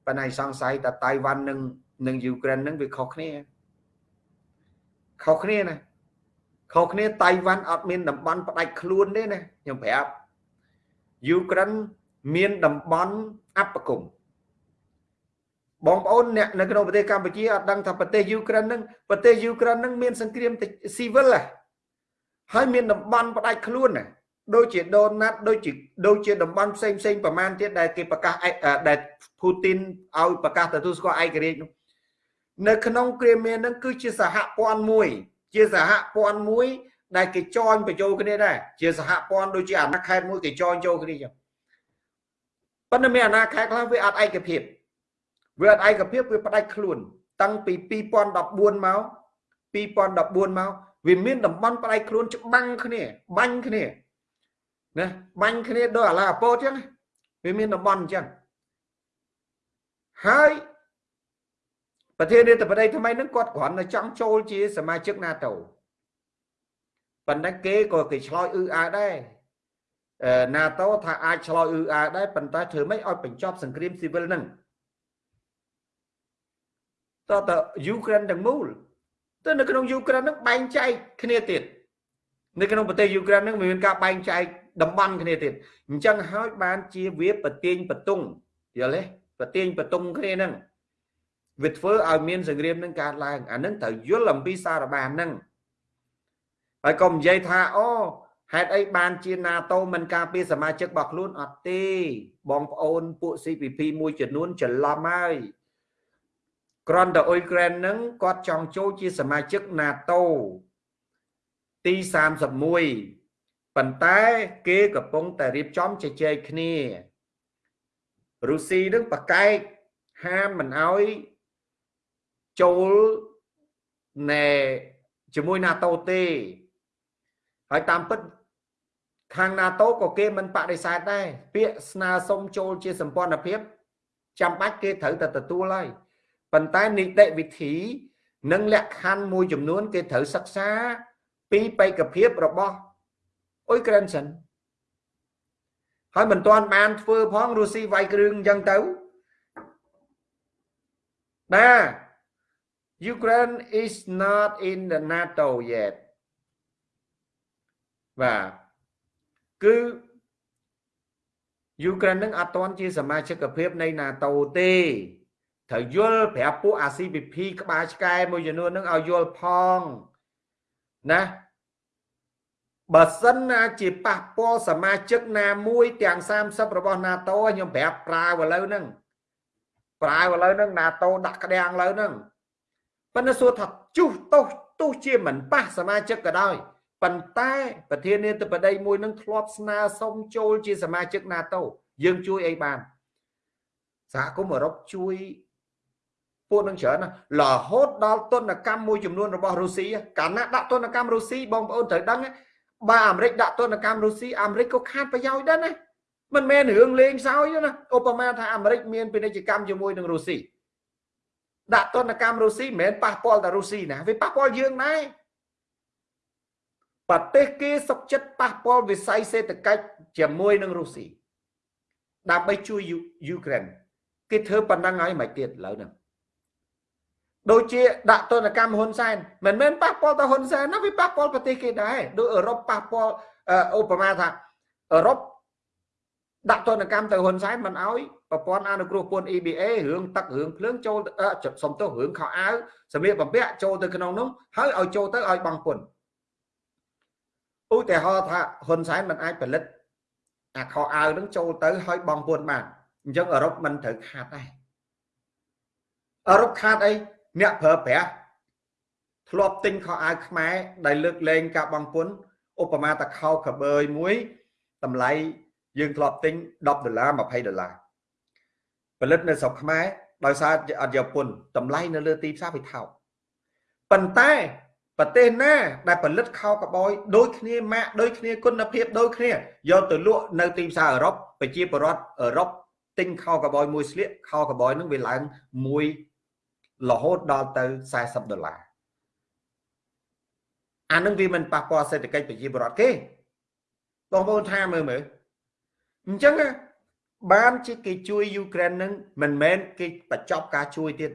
ប៉ុន្តែសង្ស័យថាតៃវ៉ាន់និងនិងយូក្រែននឹងវាខុសគ្នាខុសគ្នាណាខុសគ្នាតៃវ៉ាន់អត់មានតំបន់ផ្ដាច់ខ្លួនទេណាខ្ញុំប្រាប់យូក្រែនមានតំបន់អបគមបងប្អូនអ្នកនៅក្នុងប្រទេសកម្ពុជាអត់ដឹងថាប្រទេសយូក្រែននឹងប្រទេសយូក្រែននឹងមានសង្គ្រាមស៊ីវិលហើយមានតំបន់ផ្ដាច់ខ្លួនណា ដូចជាដូណាត់ដូចជាដូចជាតំបន់ផ្សេងផ្សេងប្រមាណទៀតដែលគេប្រកាសដែលពូទីនឲ្យប្រកាសទទួលស្គាល់ឯករាជ្យនោះនៅក្នុងគ្រាមាននឹងគឺជាសហព័ន្ធមួយ ជាសហព័ន្ធមួយ ដែលគេចងបញ្ចូលគ្នាដែរជាសហព័ន្ធដូចជាអាណាខេត្តមួយគេចងចូលគ្នាចឹងប៉ុន្តែមានអាណាខេត្តខ្លះវាអត់ឯកភាពវាអត់ឯកភាពវាផ្ដាច់ខ្លួនតាំងពី2014មក2014មកវាមានតំបន់ផ្ដាច់ខ្លួនច្បាំងគ្នាបាញ់គ្នា ណាបាញ់គ្នាដោយអាឡាអពតចឹងវាមានតំបន់អញ្ចឹងហើយប្រធានាធិបតីថ្មីហ្នឹងគាត់គ្រាន់តែចង់ចូលជាសមាជិក NATO ប៉ុន្តែគេក៏គេឆ្លោយអ៊ឺអើដែរ NATO ថាអាចឆ្លោយអ៊ឺអើដែរប៉ុន្តែធ្វើម៉េចឲ្យបញ្ចប់សង្គ្រាមស៊ីវិលហ្នឹងតើតើយូក្រែនទាំងមូលទៅនៅក្នុងយូក្រែនហ្នឹងបែងចែកគ្នាទៀតនៅក្នុងប្រទេសយូក្រែនហ្នឹងមានការបែងចែក តំបន់គ្នាទៀតអញ្ចឹងហើយបានជាវាប្រទៀងបតុងយល់ទេប្រទៀងបតុងគ្នាហ្នឹងវាធ្វើឲ្យមានសង្គ្រាមនឹងកើតឡើងអានឹងត្រូវយល់អំពីសារបានហ្នឹងហើយកុំនិយាយថាអូហេតុអីបានជា NATO មិនការពារសមាជិករបស់ខ្លួនអត់ទេ បងប្អូនពួក CPP មួយចំនួនច្រឡំហើយក្រន់តែអ៊ុយក្រែនហ្នឹងគាត់ចង់ចូលជាសមាជិក NATO ទី31 ប៉ុន្តែគេកំពុងតែរៀបចំជជែកគ្នារុស្ស៊ីនឹងប្រកែកហាមមិនអោយចូលណែជាមួយ NATO ទេហើយតាមពិតខាង NATO ក៏គេមិនបដិសេធដែរពាក្យស្នើសុំចូលជាសម្ព័ន្ធភាពចាំបាច់គេត្រូវតែទទួលហើយប៉ុន្តែនីតិវិធី និងលក្ខខណ្ឌមួយចំនួន គេត្រូវសិក្សាពីបេក្ខភាពរបស់ អ៊ុយក្រែនសិនហើយមិនទាន់បានធ្វើផងរុស្ស៊ីវាយគ្រឿងអញ្ចឹងទៅណា Ukraine is not in the NATO yet បាទគឺយូក្រែននឹងអត់ទាន់ជាសមាជិកភាពនៃ NATO ទេត្រូវយល់ប្រាប់ពួកអា CPP ក្បាលឆ្កែមួយចំនួននឹងឲ្យយល់ផងណា បើសិនណាជាប៉ះពាល់សមាជិកណាមួយទាំង30របស់ NATO ខ្ញុំប្រាប់ប្រើឥឡូវហ្នឹងប្រើឥឡូវហ្នឹង NATO ដាក់ក្តាំងឥឡូវហ្នឹងប៉ុន្តែសួរថាជុះទោសទោះជាមិនប៉ះសមាជិកក៏ដោយប៉ុន្តែប្រធានាធិបតីមួយនឹងធ្លាប់ស្នើសុំចូលជាសមាជិក NATO យើងជួយអីបានសហគមន៍អឺរ៉ុបជួយពួកនឹងច្រើនណារហូតដល់ទុនកម្មមួយចំនួនរបស់រុស្ស៊ីកាលណាដាក់ទុនកម្មរុស្ស៊ីបងប្អូនត្រូវដឹង បើអាមេរិកដាក់ទុនកម្មរុស្ស៊ីអាមេរិកក៏ខាតប្រយោជន៍ដែរណាមិនមែនរឿងលេងសើចទេណាឧបមាថាអាមេរិកមានពាណិជ្ជកម្មជាមួយនឹងរុស្ស៊ីដាក់ទណ្ឌកម្មរុស្ស៊ីមិនមែនប៉ះពាល់តែរុស្ស៊ីណាវាប៉ះពាល់យើងដែរប្រទេសគេសុកចិត្តប៉ះពាល់វិស័យសេដ្ឋកិច្ចជាមួយនឹងរុស្ស៊ីដើម្បីជួយយូក្រែនគេធ្វើប៉ុណ្ណឹងហើយមិនទៀតឥឡូវហ្នឹង ដូចជាដាក់ទណ្ឌកម្មហ៊ុនសែនមិនមែនប៉ះពាល់តែហ៊ុនសែនណាវាប៉ះពាល់ប្រទេសគេដែរដូចអឺរ៉ុបប៉ះពាល់ឧបមាថាអឺរ៉ុបដាក់ទណ្ឌកម្មទៅហ៊ុនសែនមិនអោយប្រព័ន្ធអនុគ្រោះពន្ធ EBA រឿងទឹករឿងភ្លើងចូលសំទោសរឿងខោអាវសម្លៀកបំពាក់ចូលទៅក្នុងនោះហើយឲ្យចូលទៅឲ្យបង់ពន្ធឧទាហរណ៍ថាហ៊ុនសែនមិនអាចផលិតអាខោអាវនឹងចូលទៅឲ្យបង់ពន្ធបានអញ្ចឹងអឺរ៉ុបមិនត្រូវខាតដែរអឺរ៉ុបខាតអី អ្នកប្រើប្រាស់ធ្លាប់ទិញខោអាវខ្មែរដែលលើកលែងការបង់ពន្ធឧបមាតាខោកបើយមួយតម្លៃយើងធ្លាប់ទិញ10ដុល្លារ20ដុល្លារផលិតនៅស្រុកខ្មែរដោយសារអត់យកពន្ធតម្លៃនៅលើទីផ្សារវាថោកប៉ុន្តែប្រទេសណាដែលផលិតខោកបយដូចគ្នាម៉ាកដូចគ្នាគុណភាពដូចគ្នាយកទៅលក់នៅទីផ្សារអឺរ៉ុបប្រជាពលរដ្ឋអឺរ៉ុបទិញខោកបយមួយស្លៀកខោកបយនឹងវាឡើងមួយ រហូតដល់ទៅ40ដុល្លារអានឹងវាមិនប៉ះពាល់សេដ្ឋកិច្ចប្រជាពលរដ្ឋគេបងប្អូនថាមើលមើលអញ្ចឹងបានជាគេជួយយូក្រែននឹងមិនមែនគេបញ្ចប់ការជួយទៀតឥ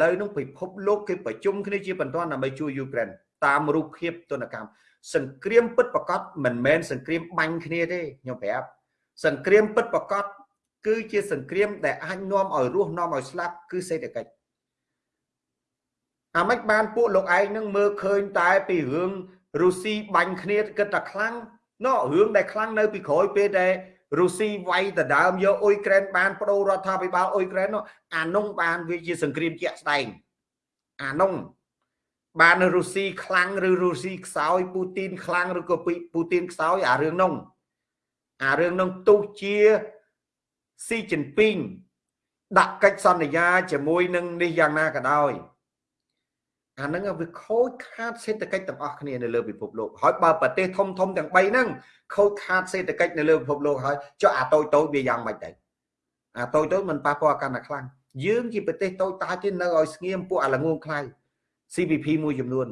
ឡូវនឹងពិភពលោកគេប្រជុំគ្នាជាបន្តដើម្បីជួយយូក្រែនតាមរូបភាពទនកម្មសង្គ្រាមពិតប្រកបមិនមែនសង្គ្រាមបាញ់គ្នាទេខ្ញុំប្រាប់សង្គ្រាមពិតប្រកបគឺជាសង្គ្រាមដែលអាចនាំឲ្យរស់នាំឲ្យស្លាប់គឺសេដ្ឋកិច្ច អាម៉េចបានពួកលោកឯងនឹងមើលឃើញតែពីរឿងរុស្ស៊ីបាញ់គ្នាគិតតែខ្លាំងណោះរឿងដែលខ្លាំងនៅពីក្រោយពេលដែលរុស្ស៊ីវាយដដើមយកអ៊ុយក្រែនបានបដូររដ្ឋាភិបាលអ៊ុយក្រែននោះអានោះបានវាជាសង្គ្រាមជាក់ស្ដែងអានោះបានរុស្ស៊ីខ្លាំងឬរុស្ស៊ីខ្សោយពូទីនខ្លាំងឬក៏ពូទីនខ្សោយអារឿងនោះអារឿងនោះទោះជាស៊ីជីនពីងដាក់កិច្ចសន្យាជាមួយនឹងនេះយ៉ាងណាក៏ដោយ អាហ្នឹងវាខូចខាតសេដ្ឋកិច្ចទាំងអស់គ្នានៅលើពិភពលោកហើយបើប្រទេសធំធំទាំង3ហ្នឹងខូចខាតសេដ្ឋកិច្ចនៅលើពិភពលោកហើយចុះអាតូចតូចវាយ៉ាងម៉េចទៅអាតូចតូចមិនប៉ះពាល់កាន់តែខ្លាំងយើងជាប្រទេសតូចតាចទេនៅឲ្យស្ងៀមពួកអាល្ងងខ្លៅ CPP មួយចំនួន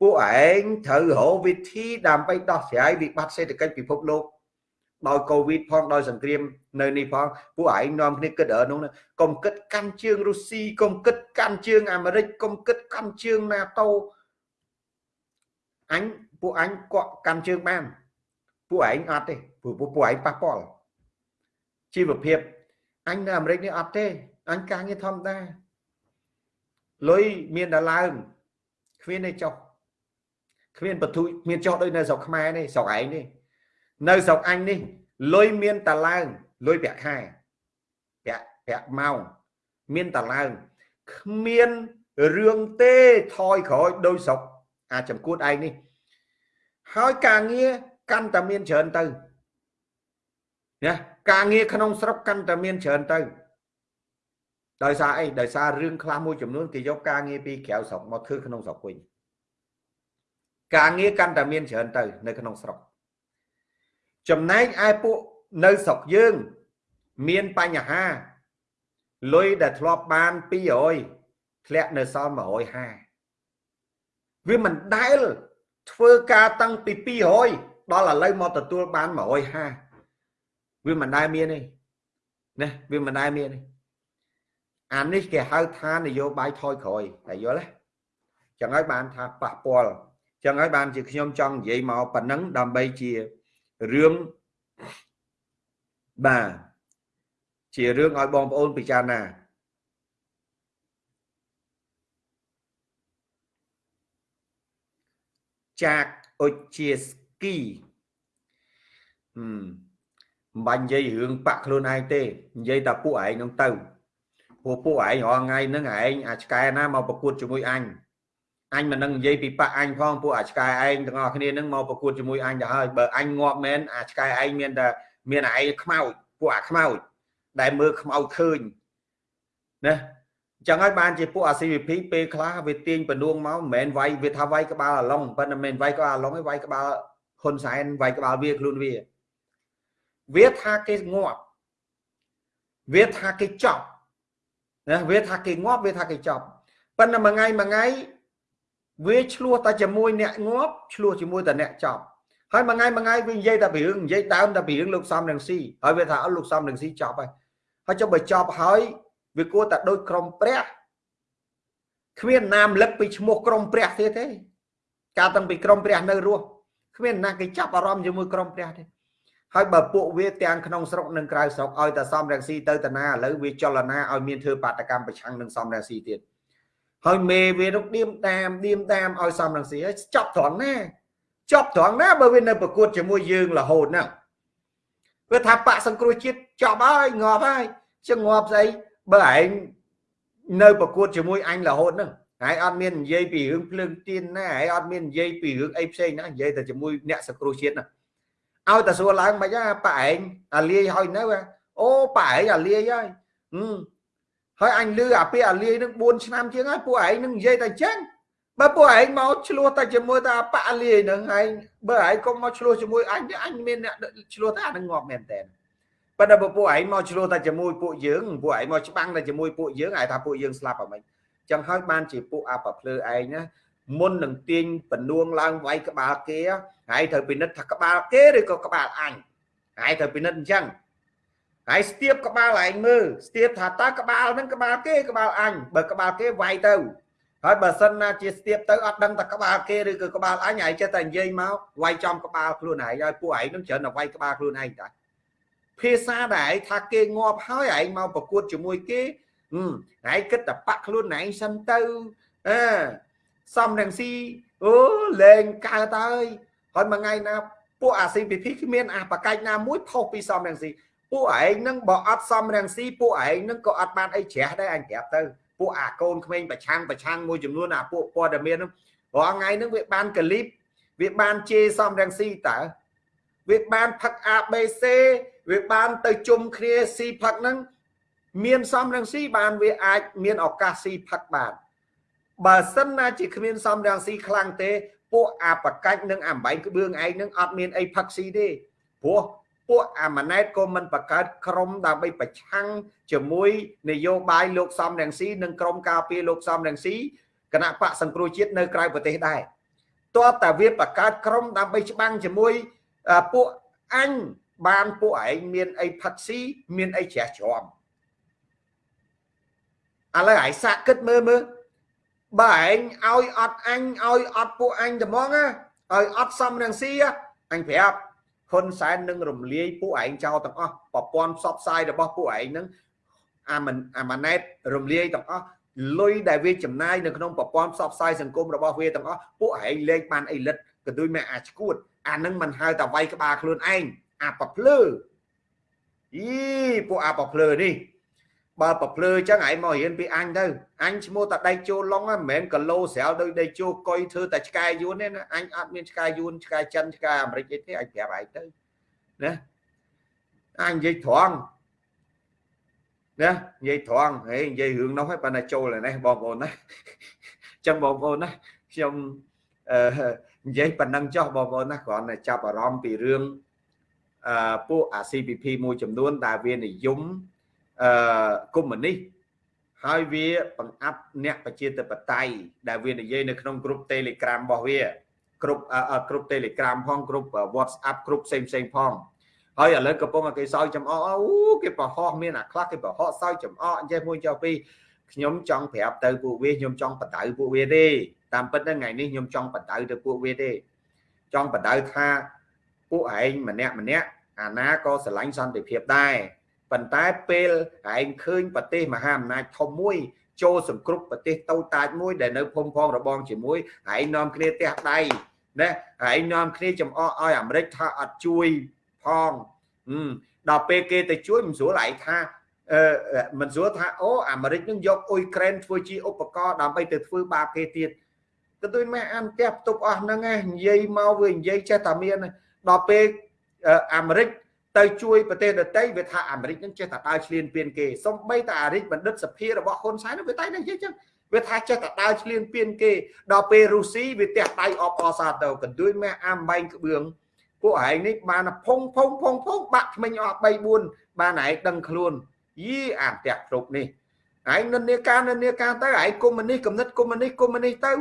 ពួកឯងត្រូវរកវិធីដើម្បីដោះស្រាយវិបត្តិសេដ្ឋកិច្ចពិភពលោក ដោយកូវីដផងដោយសង្គ្រាមនៅនេះផងពួកឯងនាំគ្នាគិតអឺនោះកុំគិតកាន់ជើងរុស្ស៊ីកុំគិតកាន់ជើងអាមេរិកកុំគិតកាន់ជើងណាតូអញពួកអញកក់កាន់ជើងបានពួកឯងអត់ទេព្រោះពួកឯងប៉ះពាល់ជីវភាពអញនៅអាមេរិកនេះអត់ទេអញការងារធម្មតាលុយមានតែឡើងគ្មានទេចុះគ្មានបទុយមានចុះដូចនៅស្រុកខ្មែរនេះស្រុកឯងនេះ នៅស្រុកអញនេះលុយមានតឡើងលុយប្រាក់ខែប្រាក់ប្រាក់ម៉ោងមានតឡើងគ្មានរឿងទេថយក្រោយដោយស្រុកអាចចំគួតឯងនេះ ហើយការងារកាន់តែមានច្រើនទៅណាការងារក្នុងស្រុកកាន់តែមានច្រើនទៅដោយសារអីដោយសាររឿងខ្លះមួយចំនួនគេយកការងារពីក្រៅស្រុកមកធ្វើក្នុងស្រុកវិញការងារកាន់តែមានច្រើនទៅនៅក្នុងស្រុក ចំណែកឯពួកនៅស្រុកយើង មានបញ្ហាលុយដែលធ្លាប់បាន200ធ្លាក់នៅសល់150វាមិនដែលធ្វើការតាំងពី200ដល់ឥឡូវមកទទួលបាន150វាមិនដែលមានទេណាវាមិនដែលមានទេអានេះគេហៅថានយោបាយថយក្រោយតែយល់ទេចឹងហើយបានថាប៉ះពាល់ចឹងហើយបានជាខ្ញុំចង់និយាយមកប៉ុណ្ណឹងដើម្បីជា រឿងបាទជារឿងឲ្យបងប្អូនពិចារណាចាកអុជាស្គីហឹមមិនបាញ់និយាយរឿងបាក់ខ្លួនឯងទេនិយាយតែពួកឯងនឹងទៅព្រោះពួកឯងរាល់ថ្ងៃហ្នឹងឯងអាចឆ្កែណាមកប្រកួតជាមួយអញ អញមិននឹងនិយាយពីប៉ាក់អញផងពួកអាឆ្កែឯងទាំងអស់គ្នានឹងមកប្រកួតជាមួយអញទៅហើយបើអញងាប់មែនអាឆ្កែឯងមានតែមានឯងខ្មោចពួកអាខ្មោចដែលមើលខ្មោចឃើញណាចឹងហើយបានជាពួកអា CVP ពេលខ្លះវាទាញបនួងមកមិនមែនវាយវាថាវាយក្បាលអាឡុងប៉ុន្តែមិនមែនវាយក្បាលអាឡុងទេវាយក្បាលហ៊ុនសែនវាយក្បាលវាខ្លួនវាវាថាគេងាប់វាថាគេចប់ណាវាថាគេងាប់វាថាគេចប់ប៉ុន្តែមួយថ្ងៃមួយថ្ងៃ វាឆ្លោះតែជាមួយអ្នកងាប់ឆ្លោះជាមួយតែអ្នកចប់ហើយមួយថ្ងៃមួយថ្ងៃវានិយាយតែពីរឿងនិយាយដើមតែពីរឿងលោកសំរងស៊ីហើយវាថាអត់លោកសំរងស៊ីចប់ហើយហើយចុះបើចប់ហើយវាគួរតែដូចក្រុមព្រះគ្មាននាមលឹកពីឈ្មោះក្រុមព្រះទៀតទេកាលតាំងពីក្រុមព្រះនៅរស់គ្មានណាគេចាប់អារម្មណ៍ជាមួយក្រុមព្រះទេហើយបើពួកវាទាំងក្នុងស្រុកនិងក្រៅស្រុកឲ្យតែសំរងស៊ីទៅតាណាឥឡូវវាចលនាឲ្យមានធ្វើបាតកម្មប្រឆាំងនឹងសំរងស៊ីទៀត ហើយមេវានោះឌៀមតាមឌៀមតាមឲ្យសំរងស៊ីហើយចប់ត្រង់ណាចប់ត្រង់ណាបើវានៅប្រកួតជាមួយយើងរហូតហ្នឹងវាថាបាក់សង្គ្រោះជាតិចប់ហើយងាប់ហើយចឹងងាប់ស្អីបើឯងនៅប្រកួតជាមួយអញរហូតហ្នឹងហើយអត់មាននិយាយពីរឿងភ្លើងទៀនណាហើយអត់មាននិយាយពីរឿងអីផ្សេងណានិយាយតែជាមួយអ្នកសង្គ្រោះជាតិណាឲ្យតែសួរឡើងមិនណាប៉ឯងអាលាយហើយនៅអូប៉ឯងអាលាយហើយ ហើយអញលឺអាពាអាលាយនឹង4ឆ្នាំជាងហើយពួកឯងនឹងនិយាយតែចឹងបើពួកឯងមកឆ្លោះតែជាមួយតែប៉ាលាយនឹងឯងបើឯងកុំមកឆ្លោះជាមួយអញអញមានអ្នកឆ្លោះតែអានឹងងាប់មែនតើប៉ុន្តែបើពួកឯងមកឆ្លោះតែជាមួយពួកយើងពួកឯងមកច្បាំងតែជាមួយពួកយើងឯងថាពួកយើងស្លាប់អ្ហ្មិចចឹងហើយបានជាពួកអាប្រភ្លើឯងណាមុននឹងទាញបនួងឡើងវាយក្បាលគេហើយត្រូវពិនិត្យថាក្បាលគេឬក៏ក្បាលអញហើយត្រូវពិនិត្យអញ្ចឹង ហើយស្ទាបក្បាលឯងមើលស្ទាបថាតើក្បាលហ្នឹងក្បាលគេក្បាលអញបើក្បាលគេវាយទៅហើយបើសិនណាជាស្ទាបទៅអត់ដឹងតែក្បាលគេឬក៏ក្បាលអញឯងចេះតែនិយាយមកវាយចំក្បាលខ្លួនឯងហើយពួកឯងនឹងច្រើនតែវាយក្បាលខ្លួនឯងតាភាសាដែលឯងថាគេងាប់ហើយឯងមកប្រកួតជាមួយគេឯងគិតតែបាក់ខ្លួនឯងសិនទៅអឺសំរងស៊ីអូលេងកើតហើយហើយមួយថ្ងៃណាពួកអា CPP គ្មានអបកាច់ណាមួយផុសពីសំរងស៊ី ពួកឯងនឹងបើអត់សំរងស៊ីពួកឯងនឹងក៏អត់បានអីជ្រះដែរអញប្រាប់ទៅពួកអាកូនក្មេងប្រឆាំងប្រឆាំងមួយចំនួនអាពួកព័ត៌មានហ្នឹងរាល់ថ្ងៃហ្នឹងវាបានកលីបវាបានជេរសំរងស៊ីតើវាបានផឹក ABC វាបានទៅជុំគ្នាស៊ីផឹកហ្នឹងមានសំរងស៊ីបានវាអាចមានឱកាសស៊ីផឹកបានបើសិនណាជាគ្មានសំរងស៊ីខ្លាំងទេពួកអាបកាច់និងអាបែងក្បឿងឯងនឹងអត់មានអីផឹកស៊ីទេព្រោះ ពួកអាម៉ាណែតក៏មិនបង្កើតក្រុមដើម្បីប្រឆាំងជាមួយនយោបាយលោកសំរងស៊ីនិងក្រុមការពារលោកសំរងស៊ីគណៈបកសង្គ្រោះជាតិនៅក្រៅប្រទេសដែរតើតាវាបង្កើតក្រុមដើម្បីច្បាំងជាមួយពួកអញបានពួកឯងមានអីផឹកស៊ីមានអីជ្រះជ្រាំឥឡូវឯងសាកគិតមើលមើលបើឯងឲ្យអត់អញឲ្យអត់ពួកអញត្មងណាឲ្យអត់សំរងស៊ីអញប្រាប់ ហ៊ុនសែននឹងរំលាយពួកឯងចោលទាំងអស់ប្រព័ន្ធផ្សព្វផ្សាយរបស់ពួកឯងនឹងអាមិនអាម៉ាណែតរំលាយទាំងអស់លុយដែលវាចំណាយនៅក្នុងប្រព័ន្ធផ្សព្វផ្សាយសង្គមរបស់វាទាំងអស់ពួកឯងលេខបានអីលិតក៏ដូចមិនអាចឈួតអានឹងមិនហៅតែវាយក្បាលខ្លួនឯងអាប្រភ្លឺអីពួកអាប្រភ្លឺនេះ បើប្រភ្លឺអញ្ចឹងឯងមករៀនពីអញទៅអញឈ្មោះតែដៃជោឡុងហ្នឹងមិនមែនគីឡូស្រាលដោយដៃជោកុយធ្វើតែឆ្កែយួនទេណាអញអត់មានឆ្កែយួនឆ្កែចិនឆ្កែអាមេរិកអីទេអញប្រាប់ឯងទៅណាអញនិយាយត្រង់ណានិយាយត្រង់ហេនិយាយរឿងនោះហើយប៉ុន្តែចូលនេះបងប្អូនណាអញ្ចឹងបងប្អូនណាខ្ញុំអឺនិយាយប៉ុណ្ណឹងចុះបងប្អូនណាគ្រាន់តែចាប់អារម្មណ៍ពីរឿងអឺពួកអា CPP មួយចំនួនដែលវានិយម អឺកុម្មុយនីសហើយវាបង្អាប់អ្នកប្រជាធិបតេយ្យដែលវានិយាយនៅក្នុងក្រុម Telegram របស់វាគ្រប់គ្រប់ Telegram ផងគ្រប់ WhatsApp គ្រប់ផ្សេងផ្សេងផងហើយឥឡូវកំពុងគេសោយចំអកអូគេប្រហោះមានអាខ្លះគេប្រហោះសោយចំអកអញ្ចេះមួយចុះពីខ្ញុំចង់ប្រាប់ទៅពួកវាខ្ញុំចង់បដៅពួកវាទេតាមពិតថ្ងៃនេះខ្ញុំចង់បដៅទៅពួកវាទេចង់បដៅថាពួកឯងម្នាក់ម្នាក់អាណាក៏ស្រឡាញ់សន្តិភាពដែរ ប៉ុន្តែពេលឯងឃើញប្រទេសមហាអំណាចធំមួយចូលសង្គ្រប់ប្រទេសតូចតាចមួយដែលនៅភូមិផងរបងជាមួយឯងនាំគ្នាទះដៃណាឯងនាំគ្នាចំអកឲ្យអាមេរិកថាអត់ជួយផងដល់ពេលគេទៅជួយមិនស្រួលឯងថាអឺមិនស្រួលថាអូអាមេរិកនឹងយកអ៊ុយក្រែនធ្វើជាឧបករណ៍ដើម្បីទៅធ្វើបាបគេទៀតក៏ដូចម៉ែអានផ្ទះផ្ទប់អស់ហ្នឹងនិយាយមកវានិយាយចេះតែមានដល់ពេលអាមេរិក ទៅជួយប្រទេសដទៃវាថាអាមេរិកនឹងចេះតែដើរឈ្លានពានគេសំបីតែអារិកបណ្ឌិតសភារបស់ហ៊ុនសែនវាតែនិយាយចឹងវាថាចេះតែដើរឈ្លានពានគេដល់ពេលរុស្ស៊ីវាទះដៃអបអសាទៅកន្ទួយម៉ែអាំបែងក្បឿងពួកឯងនេះបានផុងផុងផុងផុងបាក់ថ្មិញអស់3 4បានឯងដឹងខ្លួនយីអាផ្ទះគ្រប់នេះឯងនិន្នាការនិន្នាការទៅឯងកុំមុនីកំណត់កុំមុនីកុំមុនីទៅ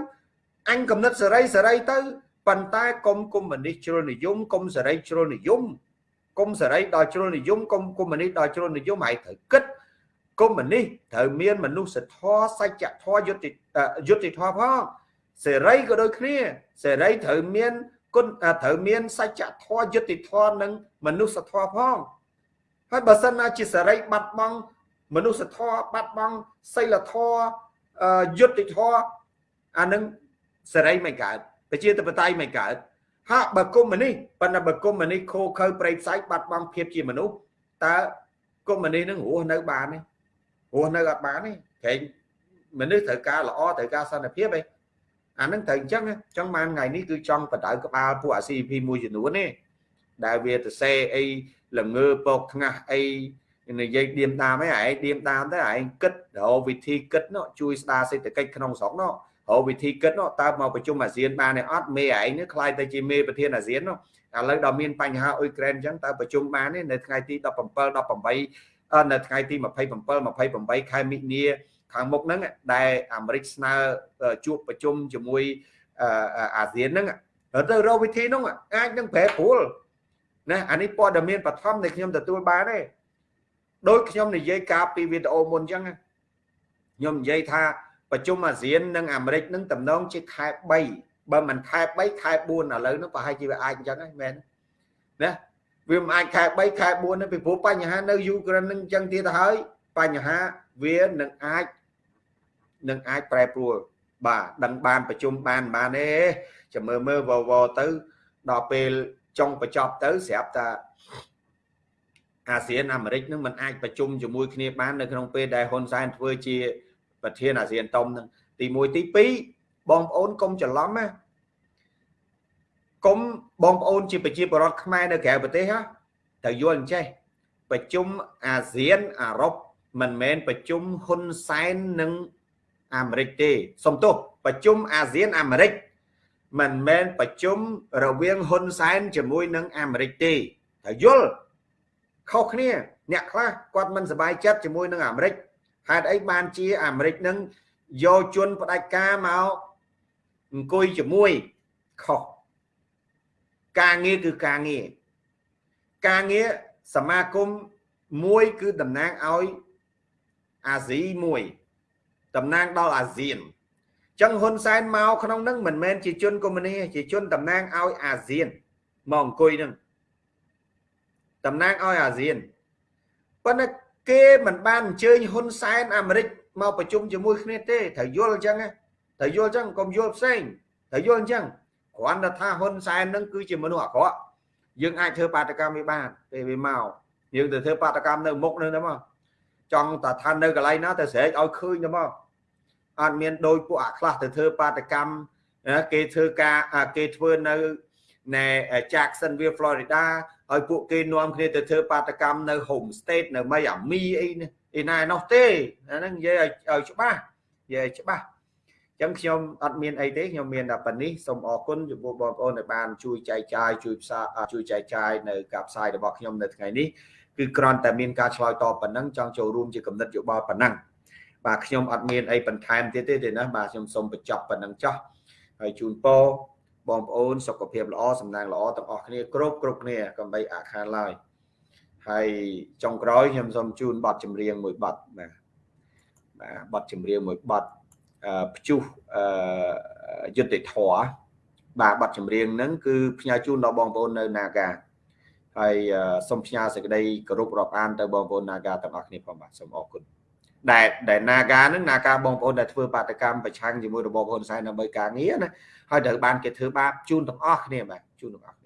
អញកំណត់សេរីសេរីទៅប៉ុន្តែកុំកុំមុនីជ្រុលនិយមកុំសេរីជ្រុលនិយម កុំសេរីដល់ជ្រុលនិយមកុំកុំមុនីដល់ជ្រុលនិយមឯងត្រូវគិតកុំមុនីត្រូវមានមនុស្សធម៌សច្ចធម៌យុត្តិយុត្តិធម៌ផងសេរីក៏ដូចគ្នាសេរីត្រូវមានគុណត្រូវមានសច្ចធម៌យុត្តិធម៌និងមនុស្សធម៌ផងហើយបើសិនណាជាសេរីបាត់បង់មនុស្សធម៌បាត់បង់សីលធម៌យុត្តិធម៌អានឹងសេរីមិនកើតប្រជាធិបតេយ្យមិនកើត ហាក់បើគុំនេះប៉ុន្តែបើគុំនេះខូខើប្រេកផ្សាយបាត់បង់ភាពជាមនុស្សតើគុំនេះនឹងរស់នៅបានទេរស់នៅអត់បានទេព្រែងមនុស្សត្រូវការល្អត្រូវការសន្តិភាពឯងអានឹងត្រូវអញ្ចឹងអញ្ចឹងបានថ្ងៃនេះគឺចង់បដៅក្បាលពួកអា CP មួយចំនួនទេដែលវាទៅសេអីល្ងើពកថ្ងាស់អីនិយាយឌៀមតាមឯងឯងឌៀមតាមទៅឯងគិតរកវិធីគិតនោះជួយស្ដារសេដ្ឋកិច្ចក្នុងស្រុកនោះ រកវិធីគិតនោះតើមកប្រជុំអាស៊ានបានទេអត់មេឯងនេះខ្លាយទៅជាមេប្រធានអាស៊ាននោះឥឡូវដល់មានបញ្ហាអ៊ុយក្រែនអញ្ចឹងតើប្រជុំបានទេនៅថ្ងៃទី17 18នៅថ្ងៃទី27 28ខែមិនិនាខាងមុខហ្នឹងដែលអាមេរិកស្នើជួបប្រជុំជាមួយអាស៊ានហ្នឹងទៅរកវិធីហ្នឹងអាចនឹងប្រែប្រួលណាអានេះព័ត៌មានបឋមដែលខ្ញុំទទួលបានទេដោយខ្ញុំនិយាយការពីវីដេអូមុនអញ្ចឹងខ្ញុំនិយាយថា ប្រជុំអាស៊ាននិងអាមេរិកនឹងតំណងជាខែ3បើមិនខែ3ខែ4ឥឡូវនោះប្រហែលជាវាអាចអញ្ចឹងហ្នឹងមែនណាវាមិនអាចខែ3ខែ4ទេពីព្រោះបញ្ហានៅយូក្រែននឹងអញ្ចឹងទៀតទៅហើយបញ្ហាវានឹងអាចនឹងអាចប្រែប្រួលបាទដឹងបានប្រជុំបានបានទេចាំមើលមើលវវទៅដល់ពេលចុងបញ្ចប់ទៅស្រាប់តែអាស៊ានអាមេរិកនឹងមិនអាចប្រជុំជាមួយគ្នាបាននៅក្នុងពេលដែលហ៊ុនសែនធ្វើជា ប្រធានអាស៊ានតុំនឹងទី1ទី2បងប្អូនកុំច្រឡំណាកុំបងប្អូនជាប្រជាពលរដ្ឋខ្មែរនៅក្រៅប្រទេសហ៎ត្រូវយល់អញ្ចេះប្រជុំអាស៊ានអារ៉ុបមិនមែនប្រជុំហ៊ុនសែននិងអាមេរិកទេសំទោសប្រជុំអាស៊ានអាមេរិកមិនមែនប្រជុំរវាងហ៊ុនសែនជាមួយនឹងអាមេរិកទេត្រូវយល់ខុសគ្នា អ្នកខ្លះគាត់មិនសប្បាយចិត្តជាមួយនឹងអាមេរិក ហេតុអីបានជាអាមេរិកនឹងយកជនផ្ដាច់ការមកអង្គុយជាមួយខុសការងារគឺការងារការងារសមាគមមួយគឺតំណាងឲ្យអាស៊ីមួយតំណាងដល់អាស៊ានចឹងហ៊ុនសែនមកក្នុងនឹងមិនមែនជាជនកុម្មុយនីជាជនតំណាងឲ្យអាស៊ានមកអង្គុយនឹងតំណាងឲ្យអាស៊ានប៉ុន្តែ គេមិនបានអញ្ជើញហ៊ុនសែនអាមេរិកមកប្រជុំជាមួយគ្នាទេត្រូវយល់អញ្ចឹងត្រូវយល់អញ្ចឹងកុំយល់ផ្សេងត្រូវយល់អញ្ចឹងគ្រាន់តែថាហ៊ុនសែននឹងគឺជាមនុស្សអាក្រក់យើងអាចធ្វើបាតកម្មវាបានពេលវាមកយើងទៅធ្វើបាតកម្មនៅមុខនឹងទៅមកចង់តែថានៅកន្លែងណាទៅស្រែកឲ្យឃើញទៅមកអត់មានដោយពួកអាខ្លះទៅធ្វើបាតកម្មគេធ្វើការគេធ្វើនៅណែ Jacksonville Florida ឲ្យពួកគេនាំគ្នាទៅធ្វើបាតកម្មនៅ home state នៅ Miami អីអីណានោះទេអាហ្នឹងនិយាយឲ្យច្បាស់និយាយច្បាស់អញ្ចឹងខ្ញុំអត់មានអីទេខ្ញុំមានតែប៉ុណ្នេះសូមអរគុណចំពោះបងប្អូនដែលបានជួយចែកចាយជួយផ្សាជួយចែកចាយនៅការផ្សាយរបស់ខ្ញុំនៅថ្ងៃនេះគឺគ្រាន់តែមានការឆ្លើយតបប៉ុណ្ណឹងចង់ចូលរួមជាកំណត់យោបល់ប៉ុណ្ណឹងបាទខ្ញុំអត់មានអីបន្ថែមទៀតទេទេណាបាទខ្ញុំសូមបញ្ចប់ប៉ុណ្ណឹងចោះហើយជូនពរ បងប្អូនសុខភាពល្អសំណាងល្អទាំងអស់គ្នាគ្រប់គ្រប់គ្នាកុំបីអាខានឡើយហើយចុងក្រោយខ្ញុំសូមជូនបទចម្រៀងមួយបទបាទបាទបទចម្រៀងមួយបទព្យុះយុទ្ធធរបាទបទចម្រៀងហ្នឹងគឺផ្ញើជូនដល់បងប្អូននៅ Naga ហើយសូមផ្ញើសេចក្តីគោរពរាប់អានទៅបងប្អូន Naga ទាំងអស់គ្នាផងបាទសូមអរគុណ ដែលដែល Naga ហ្នឹង Naga បងប្អូនដែលធ្វើបាតកម្មប្រឆាំងជាមួយរបបហ៊ុនសែនដើម្បីការងារណាហើយត្រូវបានគេធ្វើបាបជូនទាំងអស់គ្នាបាទជូនទាំងអស់